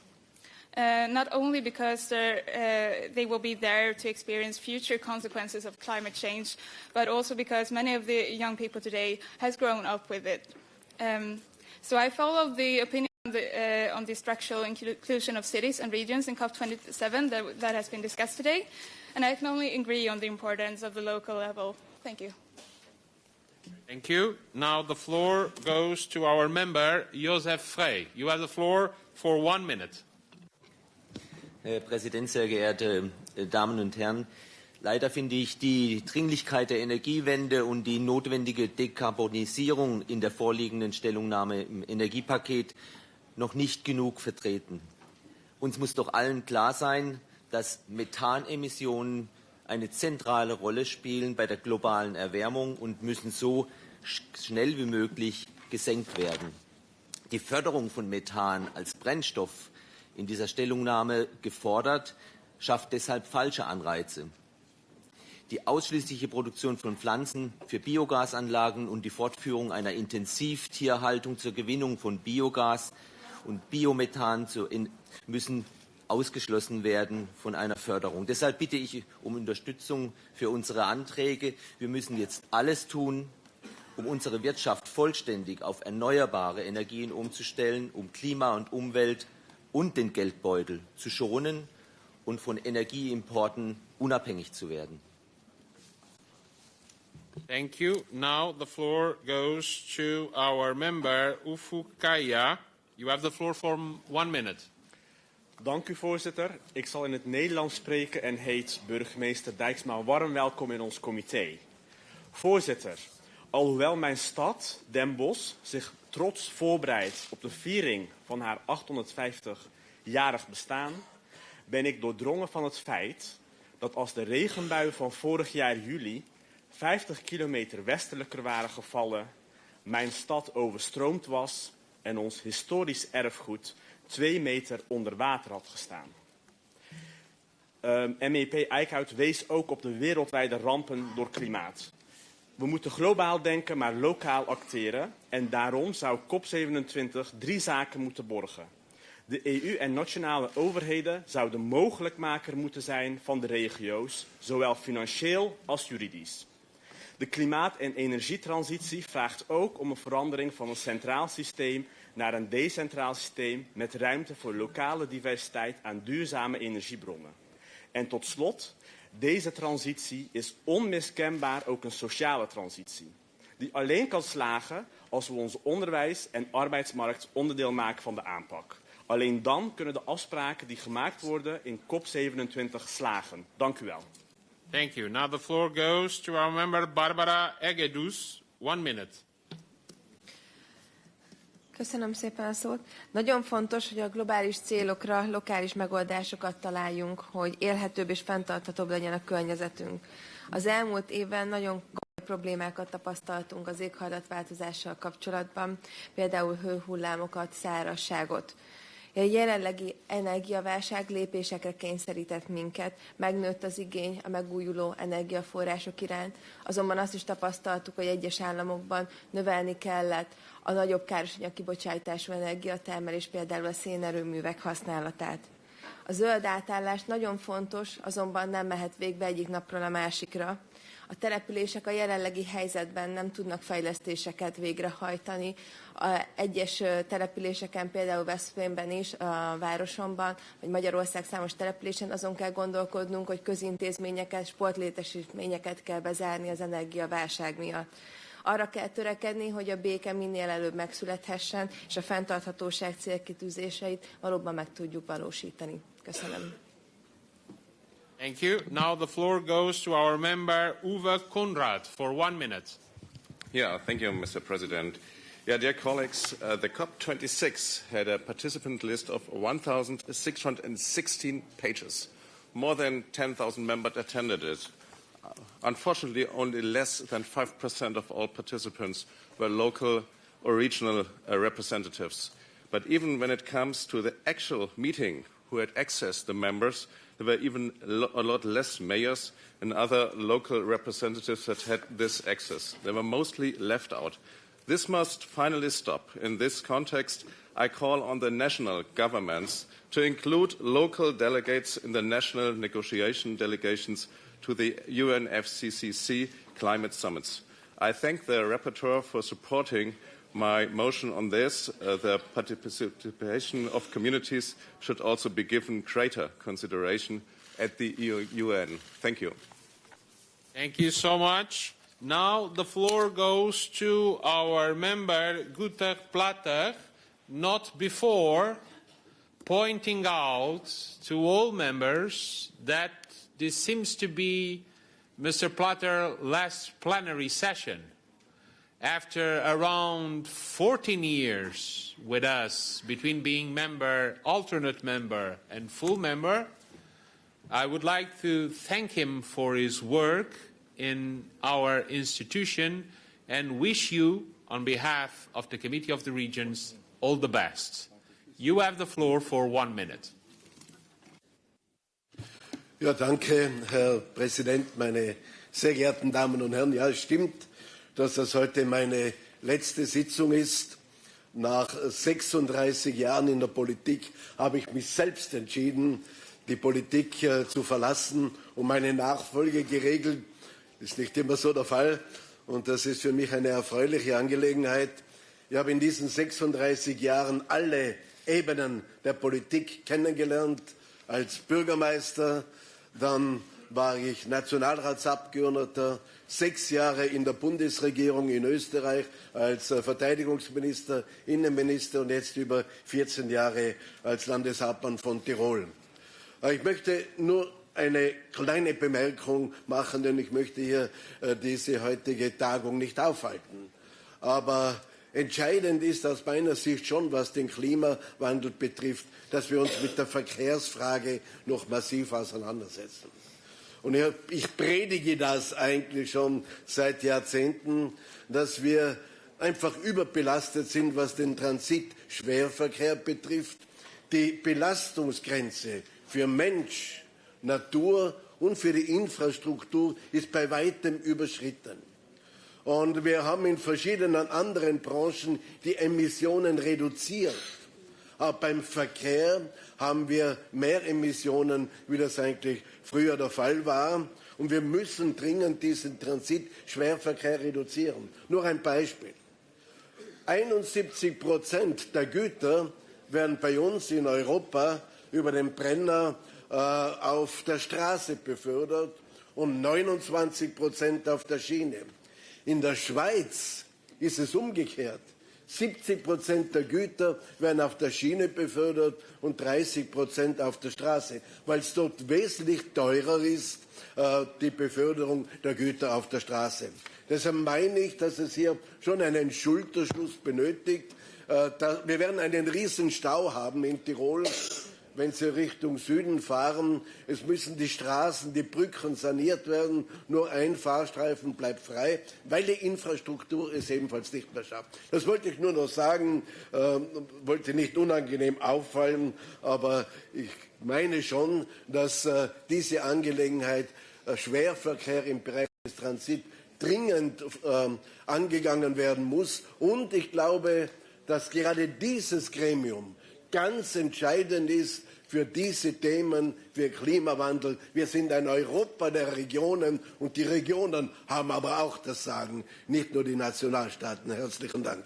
S: uh, not only because uh, they will be there to experience future consequences of climate change, but also because many of the young people today has grown up with it. Um, so I follow the opinion the, uh, on the structural inclusion of cities and regions in COP27 that, that has been discussed today, and I can only agree on the importance of the local level. Thank you.
A: Thank you. Now the floor goes to our member, Josef Frey. You have the floor for one minute.
T: Herr Präsident, sehr geehrte Damen und Herren! Leider finde ich die Dringlichkeit der Energiewende und die notwendige Dekarbonisierung in der vorliegenden Stellungnahme im Energiepaket noch nicht genug vertreten. Uns muss doch allen klar sein, dass Methanemissionen eine zentrale Rolle spielen bei der globalen Erwärmung und müssen so schnell wie möglich gesenkt werden. Die Förderung von Methan als Brennstoff in dieser Stellungnahme gefordert, schafft deshalb falsche Anreize. Die ausschließliche Produktion von Pflanzen für Biogasanlagen und die Fortführung einer Intensivtierhaltung zur Gewinnung von Biogas und Biomethan zu, in, müssen ausgeschlossen werden von einer Förderung. Deshalb bitte ich um Unterstützung für unsere Anträge. Wir müssen jetzt alles tun, um unsere Wirtschaft vollständig auf erneuerbare Energien umzustellen, um Klima und Umwelt und den Geldbeutel zu schonen und von Energieimporten unabhängig zu werden.
A: Thank you. Now the floor goes to our member Ufukaya. You have the floor for one minute.
U: Dank u, voorzitter. Ik zal in het Nederlands spreken en heet burgemeester Dijksma warm welkom in ons comité. Voorzitter, alhoewel mijn stad, Den Bosch, zich trots voorbereidt op de viering van haar 850-jarig bestaan, ben ik doordrongen van het feit dat als de regenbuien van vorig jaar juli 50 kilometer westelijker waren gevallen, mijn stad overstroomd was en ons historisch erfgoed twee meter onder water had gestaan. MEP Eickhout wees ook op de wereldwijde rampen door klimaat. We moeten globaal denken, maar lokaal acteren. En daarom zou COP27 drie zaken moeten borgen. De EU en nationale overheden zouden mogelijkmaker moeten zijn van de regio's, zowel financieel als juridisch. De klimaat- en energietransitie vraagt ook om een verandering van een centraal systeem naar een decentraal systeem met ruimte voor lokale diversiteit aan duurzame energiebronnen. En tot slot, deze transitie is onmiskenbaar ook een sociale transitie, die alleen kan slagen als we ons onderwijs en arbeidsmarkt onderdeel maken van de aanpak. Alleen dan kunnen de afspraken die gemaakt worden in COP27 slagen. Dank u wel.
A: Thank you. Now the floor goes to our member Barbara Egedus. One minute.
V: Köszönöm szépen a szót. Nagyon fontos, hogy a globális célokra lokális megoldásokat találjunk, hogy élhetőbb és fenntarthatóbb legyen a környezetünk. Az elmúlt évben nagyon komoly problémákat tapasztaltunk az éghajlatváltozással kapcsolatban, például hőhullámokat, szárazságot. A jelenlegi energiaválság lépésekre kényszerített minket, megnőtt az igény a megújuló energiaforrások iránt, azonban azt is tapasztaltuk, hogy egyes államokban növelni kellett a nagyobb károsanyag kibocsátású energiatermelés, például a szénerőművek használatát. A zöld átállás nagyon fontos, azonban nem mehet végbe egyik napról a másikra. A települések a jelenlegi helyzetben nem tudnak fejlesztéseket végrehajtani. A egyes településeken, például Veszprémben is, a városomban, vagy Magyarország számos településen azon kell gondolkodnunk, hogy közintézményeket, sportlétesítményeket kell bezárni az energiaválság miatt. Arra kell törekedni, hogy a béke minél előbb megszülethessen, és a fenntarthatóság célkitűzéseit valóban meg tudjuk valósítani. Köszönöm.
A: Thank you. Now the floor goes to our member Uwe Conradt for one minute.
W: Yeah, thank you, Mr. President. Yeah, dear colleagues, uh, the COP26 had a participant list of 1,616 pages. More than 10,000 members attended it. Uh, unfortunately, only less than 5% of all participants were local or regional uh, representatives. But even when it comes to the actual meeting, who had access the members, there were even a lot less mayors and other local representatives that had this access. They were mostly left out. This must finally stop. In this context, I call on the national governments to include local delegates in the national negotiation delegations to the UNFCCC climate summits. I thank the rapporteur for supporting my motion on this. Uh, the participation of communities should also be given greater consideration at the UN. Thank you.
A: Thank you so much. Now the floor goes to our member Günther Platter, not before pointing out to all members that this seems to be Mr. Platter's last plenary session after around 14 years with us, between being member, alternate member, and full member, I would like to thank him for his work in our institution and wish you, on behalf of the Committee of the Regions, all the best. You have the floor for one minute.
X: Ja, danke, Herr Präsident, meine sehr geehrten Damen und Herren. Ja, es stimmt, dass das heute meine letzte Sitzung ist. Nach 36 Jahren in der Politik habe ich mich selbst entschieden, die Politik äh, zu verlassen, um meine Nachfolge geregelt. Das ist nicht immer so der Fall und das ist für mich eine erfreuliche Angelegenheit. Ich habe in diesen 36 Jahren alle Ebenen der Politik kennengelernt, als Bürgermeister, dann war ich Nationalratsabgeordneter, sechs Jahre in der Bundesregierung in Österreich als äh, Verteidigungsminister, Innenminister und jetzt über 14 Jahre als Landeshauptmann von Tirol. Äh, ich möchte nur eine kleine Bemerkung machen, denn ich möchte hier äh, diese heutige Tagung nicht aufhalten. Aber entscheidend ist aus meiner Sicht schon, was den Klimawandel betrifft, dass wir uns mit der Verkehrsfrage noch massiv auseinandersetzen. Und ich predige das eigentlich schon seit Jahrzehnten, dass wir einfach überbelastet sind, was den Transitschwerverkehr betrifft. Die Belastungsgrenze für Mensch, Natur und für die Infrastruktur ist bei weitem überschritten. Und wir haben in verschiedenen anderen Branchen die Emissionen reduziert. Aber beim Verkehr haben wir mehr Emissionen, wie das eigentlich früher der Fall war. Und wir müssen dringend diesen Transitschwerverkehr reduzieren. Nur ein Beispiel. 71 Prozent der Güter werden bei uns in Europa über den Brenner äh, auf der Straße befördert und 29 Prozent auf der Schiene. In der Schweiz ist es umgekehrt. 70 Prozent der Güter werden auf der Schiene befördert und 30 Prozent auf der Straße, weil es dort wesentlich teurer ist, äh, die Beförderung der Güter auf der Straße. Deshalb meine ich, dass es hier schon einen Schulterschluss benötigt. Äh, wir werden einen riesen Stau haben in Tirol wenn Sie Richtung Süden fahren. Es müssen die Straßen, die Brücken saniert werden. Nur ein Fahrstreifen bleibt frei, weil die Infrastruktur es ebenfalls nicht mehr schafft. Das wollte ich nur noch sagen, äh, wollte nicht unangenehm auffallen, aber ich meine schon, dass äh, diese Angelegenheit äh, Schwerverkehr im Bereich des Transits dringend äh, angegangen werden muss. Und ich glaube, dass gerade dieses Gremium ganz entscheidend ist für diese Themen, für Klimawandel. Wir sind ein Europa der Regionen und die Regionen haben aber auch das Sagen, nicht nur die Nationalstaaten. Herzlichen Dank.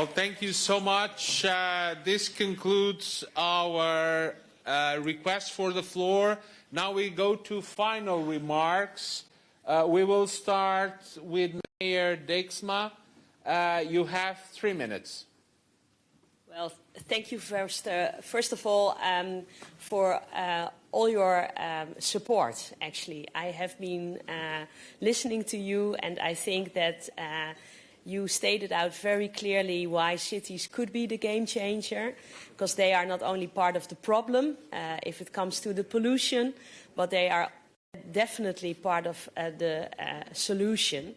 A: Well, thank you so much. Uh, this concludes our uh, request for the floor. Now we go to final remarks. Uh, we will start with Mayor Dijksma. Uh, you have three minutes.
D: Well, thank you first, uh, first of all um, for uh, all your um, support, actually. I have been listening to you and I think that you stated out very clearly why cities could be the game changer, because they are not only part of the problem uh, if it comes to the pollution, but they are definitely part of uh, the uh, solution.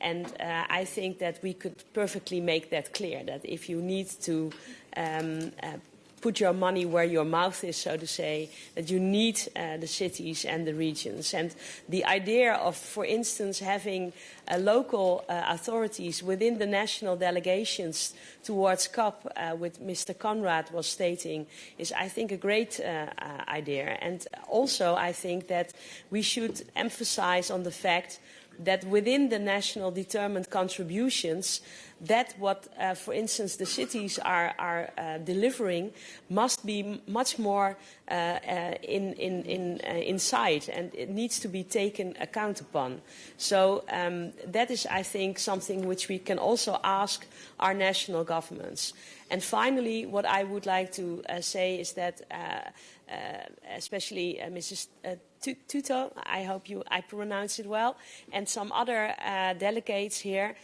D: And uh, I think that we could perfectly make that clear, that if you need to um, uh, put your money where your mouth is, so to say, that you need uh, the cities and the regions. And the idea of, for instance, having uh, local uh, authorities within the national delegations towards COP, uh, with Mr. Conradt was stating, is, I think, a great uh, uh, idea. And also, I think that we should emphasize on the fact that within the national determined contributions, that what, uh, for instance, the cities are, are uh, delivering must be much more uh, uh in, in, in, uh, inside and it needs to be taken account upon. So um, that is, I think, something which we can also ask our national governments. And finally, what I would like to uh, say is that especially Mrs. Uh, Tüttő, I hope you, I pronounce it well, and some other delegates here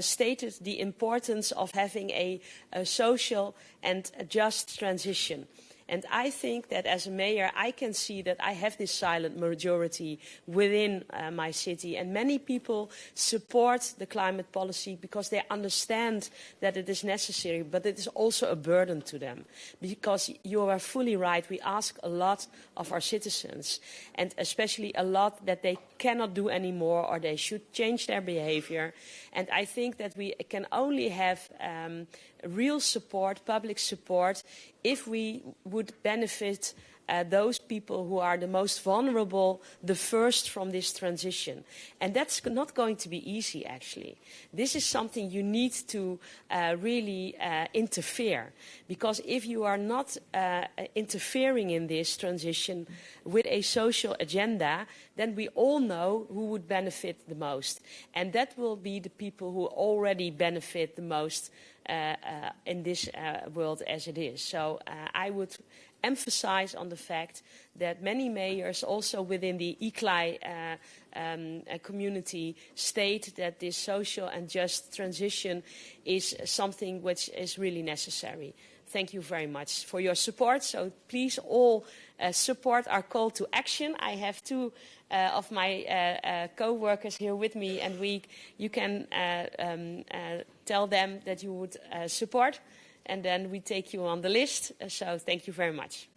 D: stated the importance of having a, a social and a just transition. And I think that as a mayor, I can see that I have this silent majority within uh, my city. And many people support the climate policy because they understand that it is necessary, but it is also a burden to them. Because you are fully right, we ask a lot of our citizens, and especially a lot that they cannot do anymore or they should change their behavior. And I think that we can only have um, real support, public support, if we would benefit uh, those people who are the most vulnerable the first from this transition. And that's not going to be easy, actually. This is something you need to uh, really uh, interfere. Because if you are not uh, interfering in this transition with a social agenda, then we all know who would benefit the most. And that will be the people who already benefit the most in this uh, world as it is. So uh, I would emphasize on the fact that many mayors also within the ICLEI uh, um, uh, community state that this social and just transition is something which is really necessary. Thank you very much for your support. So please all uh, support our call to action. I have two uh, of my uh, uh co-workers here with me and we, you can uh, um, uh, tell them that you would support and then we take you on the list. Uh, so thank you very much.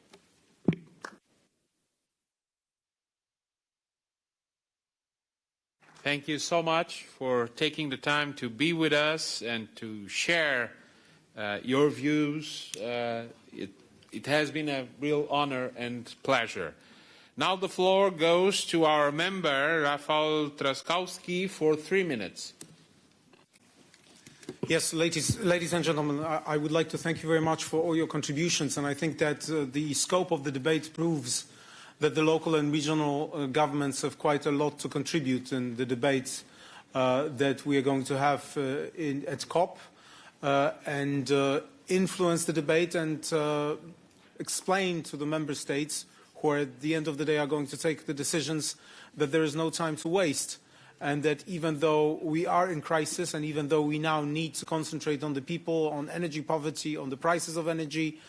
A: Thank you so much for taking the time to be with us and to share uh, your views. Uh, it, it has been a real honor and pleasure. Now the floor goes to our member, Rafał Trzaskowski, for three minutes.
C: Yes, ladies, ladies and gentlemen, I, I, would like to thank you very much for all your contributions, and I think that uh, the scope of the debate proves that the local and regional uh, governments have quite a lot to contribute in the debates uh, that we are going to have uh, in, at COP uh, and uh, influence the debate and explain to the member states who are at the end of the day are going to take the decisions that there is no time to waste and that even though we are in crisis and even though we now need to concentrate on the people, on energy poverty, on the prices of energy,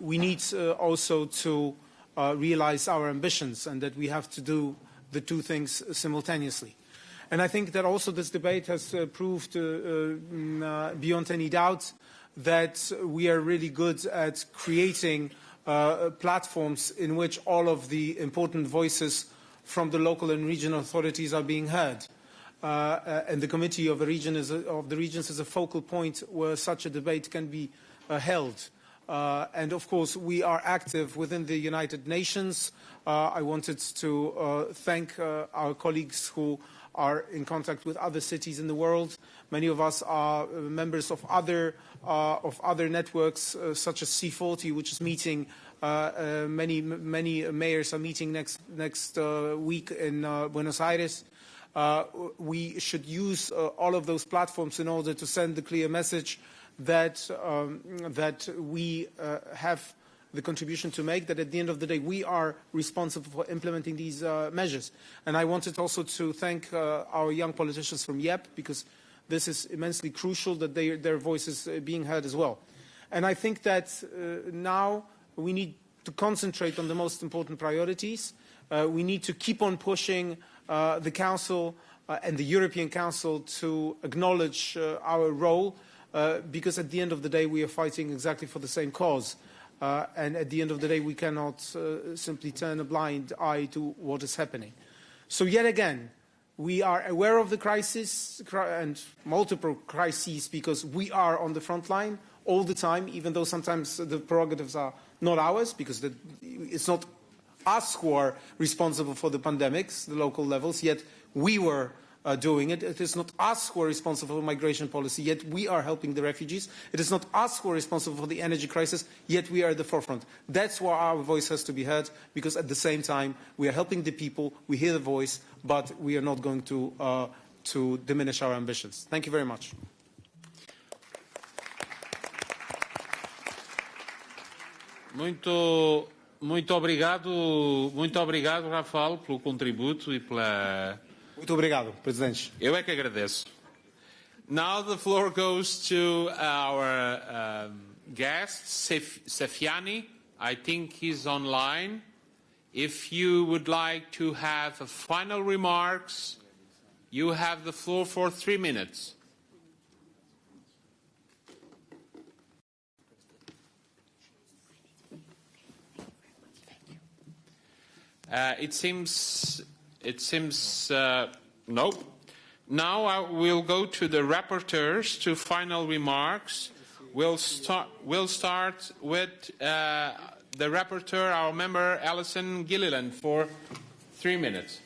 C: we need also to uh, realize our ambitions and that we have to do the two things simultaneously. And I think that also this debate has uh, proved uh, mm, uh beyond any doubt that we are really good at creating uh, platforms in which all of the important voices from the local and regional authorities are being heard. Uh, and the Committee of the, region is a, of the Regions is a focal point where such a debate can be held. Uh, and of course, we are active within the United Nations. Uh, I wanted to uh, thank uh, our colleagues who are in contact with other cities in the world. Many of us are uh, members of other, uh, of other networks, such as C40, which is meeting. Many, many mayors are meeting next, next week in Buenos Aires. we should use all of those platforms in order to send the clear message that, um, that we uh, have the contribution to make, that at the end of the day we are responsible for implementing these uh, measures. And I wanted also to thank uh, our young politicians from YEP because this is immensely crucial that they, their voice is uh, being heard as well. And I think that uh, now we need to concentrate on the most important priorities. Uh, we need to keep on pushing the Council and the European Council to acknowledge our role uh, because at the end of the day we are fighting exactly for the same cause. Uh, and at the end of the day we cannot uh, simply turn a blind eye to what is happening. So yet again, we are aware of the crisis and multiple crises because we are on the front line all the time, even though sometimes the prerogatives are not ours because the, it's not us who are responsible for the pandemics, the local levels, yet we were uh, doing it. It is not us who are responsible for migration policy, yet we are helping the refugees. It is not us who are responsible for the energy crisis, yet we are at the forefront. That's why our voice has to be heard, because at the same time, we are helping the people, we hear the voice, but we are not going to, uh, to diminish our ambitions. Thank you very much.
A: Muito, muito obrigado, muito obrigado, Rafael, pelo contributo e pela
C: Muito obrigado, Presidente.
A: Eu é que agradeço. Now the floor goes to our um, guest, Sefiani. I think he's online. If you would like to have a final remarks, you have the floor for three minutes. Uh, it seems it seems uh, no. Now I will go to the rapporteurs to final remarks. We'll start, we'll start with uh, the rapporteur, our member Alison Gilliland, for three minutes.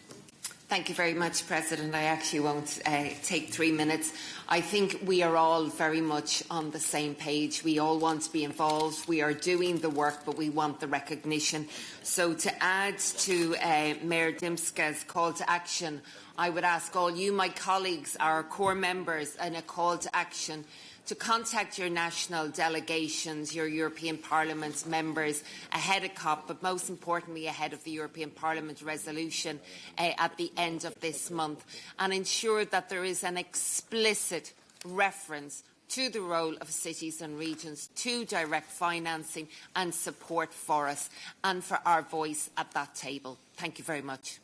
G: Thank you very much, President. I actually won't uh, take three minutes. I think we are all very much on the same page. We all want to be involved. We are doing the work, but we want the recognition. So to add to uh, Mayor Dijksma's call to action, I would ask all you, my colleagues, our core members, in a call to action to contact your national delegations, your European Parliament members ahead of COP, but most importantly ahead of the European Parliament resolution uh, at the end of this month, and ensure that there is an explicit reference to the role of cities and regions, to direct financing and support for us, and for our voice at that table. Thank you very much.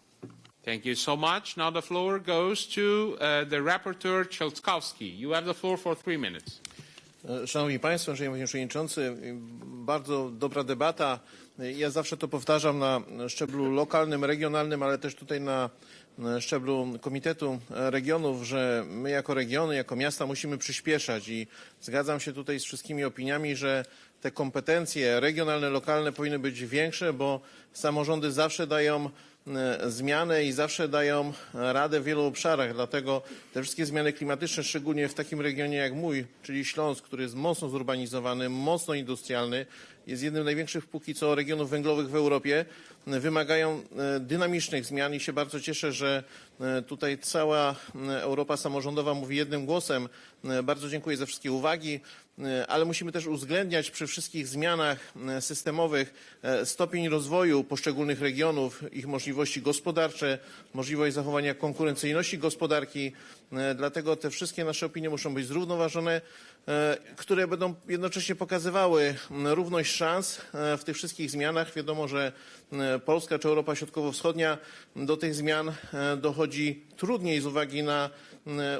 A: Thank you so much. Now the floor goes to uh, the rapporteur, Chelskowski. You have the floor for three minutes.
H: E, Szanowni Państwo, Szanowny Panie Przewodniczący, bardzo dobra debata. Ja zawsze to powtarzam na szczeblu lokalnym, regionalnym, ale też tutaj na szczeblu Komitetu Regionów, że my jako regiony, jako miasta musimy przyspieszać i zgadzam się tutaj z wszystkimi opiniami, że te kompetencje regionalne, lokalne powinny być większe, bo samorządy zawsze dają e, zmiany i zawsze dają radę w wielu obszarach. Dlatego te wszystkie zmiany klimatyczne, szczególnie w takim regionie jak mój, czyli Śląsk, który jest mocno zurbanizowany, mocno industrialny, jest jednym z największych póki co regionów węglowych w Europie, wymagają e, dynamicznych zmian i się bardzo cieszę, że e, tutaj cała Europa samorządowa mówi jednym głosem. Bardzo dziękuję za wszystkie uwagi. E, ale musimy też uwzględniać przy wszystkich zmianach e, systemowych e, stopień rozwoju poszczególnych regionów, ich możliwości gospodarcze, możliwość zachowania konkurencyjności gospodarki. Dlatego te wszystkie nasze opinie muszą być zrównoważone, które będą jednocześnie pokazywały równość szans w tych wszystkich zmianach. Wiadomo, że Polska czy Europa Środkowo-Wschodnia do tych zmian dochodzi trudniej z uwagi na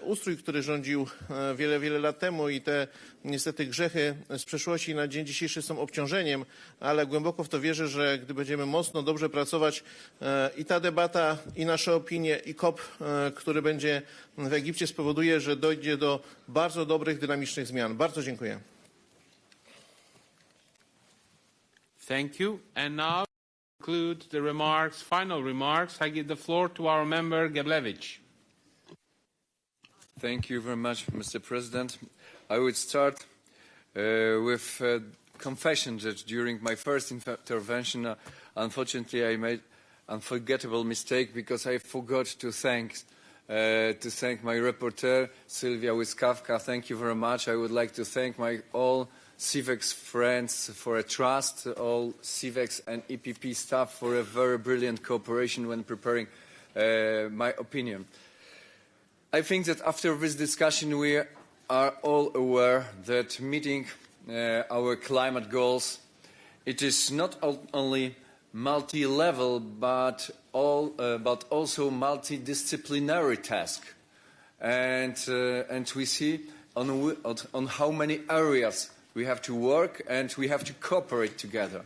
H: ustrój, który rządził e, wiele, wiele lat temu i te niestety grzechy z przeszłości na dzień dzisiejszy są obciążeniem, ale głęboko w to wierzę, że gdy będziemy mocno, dobrze pracować e, i ta debata, i nasze opinie, i COP, który będzie w Egipcie spowoduje, że dojdzie do bardzo dobrych, dynamicznych zmian. Bardzo dziękuję.
A: Thank you. And now conclude the remarks, final remarks. I give the floor to our member Geblevich.
E: Thank you very much, Mr. President. I would start uh, with a confession that during my first intervention, uh, unfortunately, I made an unforgettable mistake because I forgot to thank uh, to thank my rapporteur, Sylvia Wiskawka. Thank you very much. I would like to thank my all CIVEX friends for a trust, all CIVEX and EPP staff for a very brilliant cooperation when preparing uh, my opinion. I think that after this discussion we are all aware that meeting uh, our climate goals, it is not only multi-level but, all, uh, but also multidisciplinary task. And, uh, and we see on, on how many areas we have to work and we have to cooperate together.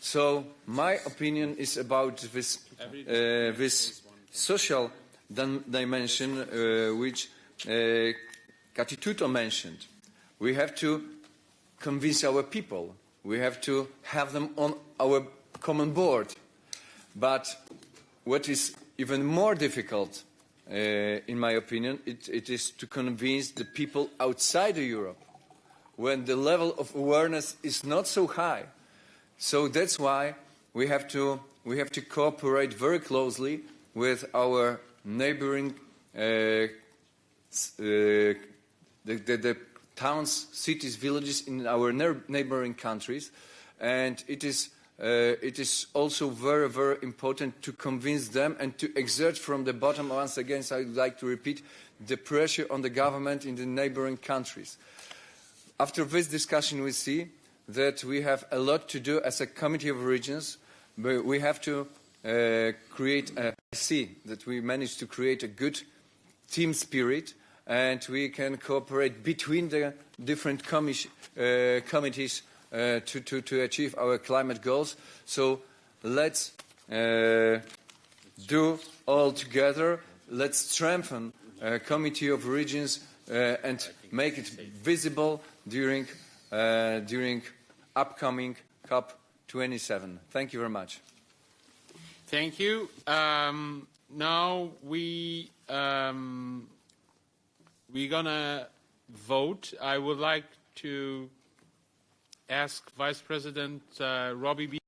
E: So my opinion is about this, uh, this social dimension uh, which uh, Kati mentioned. We have to convince our people. We have to have them on our common board. But what is even more difficult, uh, in my opinion, it, it is to convince the people outside of Europe when the level of awareness is not so high. So that's why we have to, we have to cooperate very closely with our neighboring uh, uh, the, the, the, towns, cities, villages in our neighboring countries. And it is, uh, it is also very, very important to convince them and to exert from the bottom, once again, so I would like to repeat, the pressure on the government in the neighboring countries. After this discussion, we see that we have a lot to do as a Committee of Regions. But we have to uh, create a, see that we managed to create a good team spirit and we can cooperate between the different uh, committees uh, to, to, to, achieve our climate goals. So let's uh, do all together. Let's strengthen a Committee of Regions uh, and make it visible during, uh, during upcoming COP27. Thank you very much.
A: Thank you. Um, now we um, we're gonna vote. I would like to ask Vice President uh, Robbie B.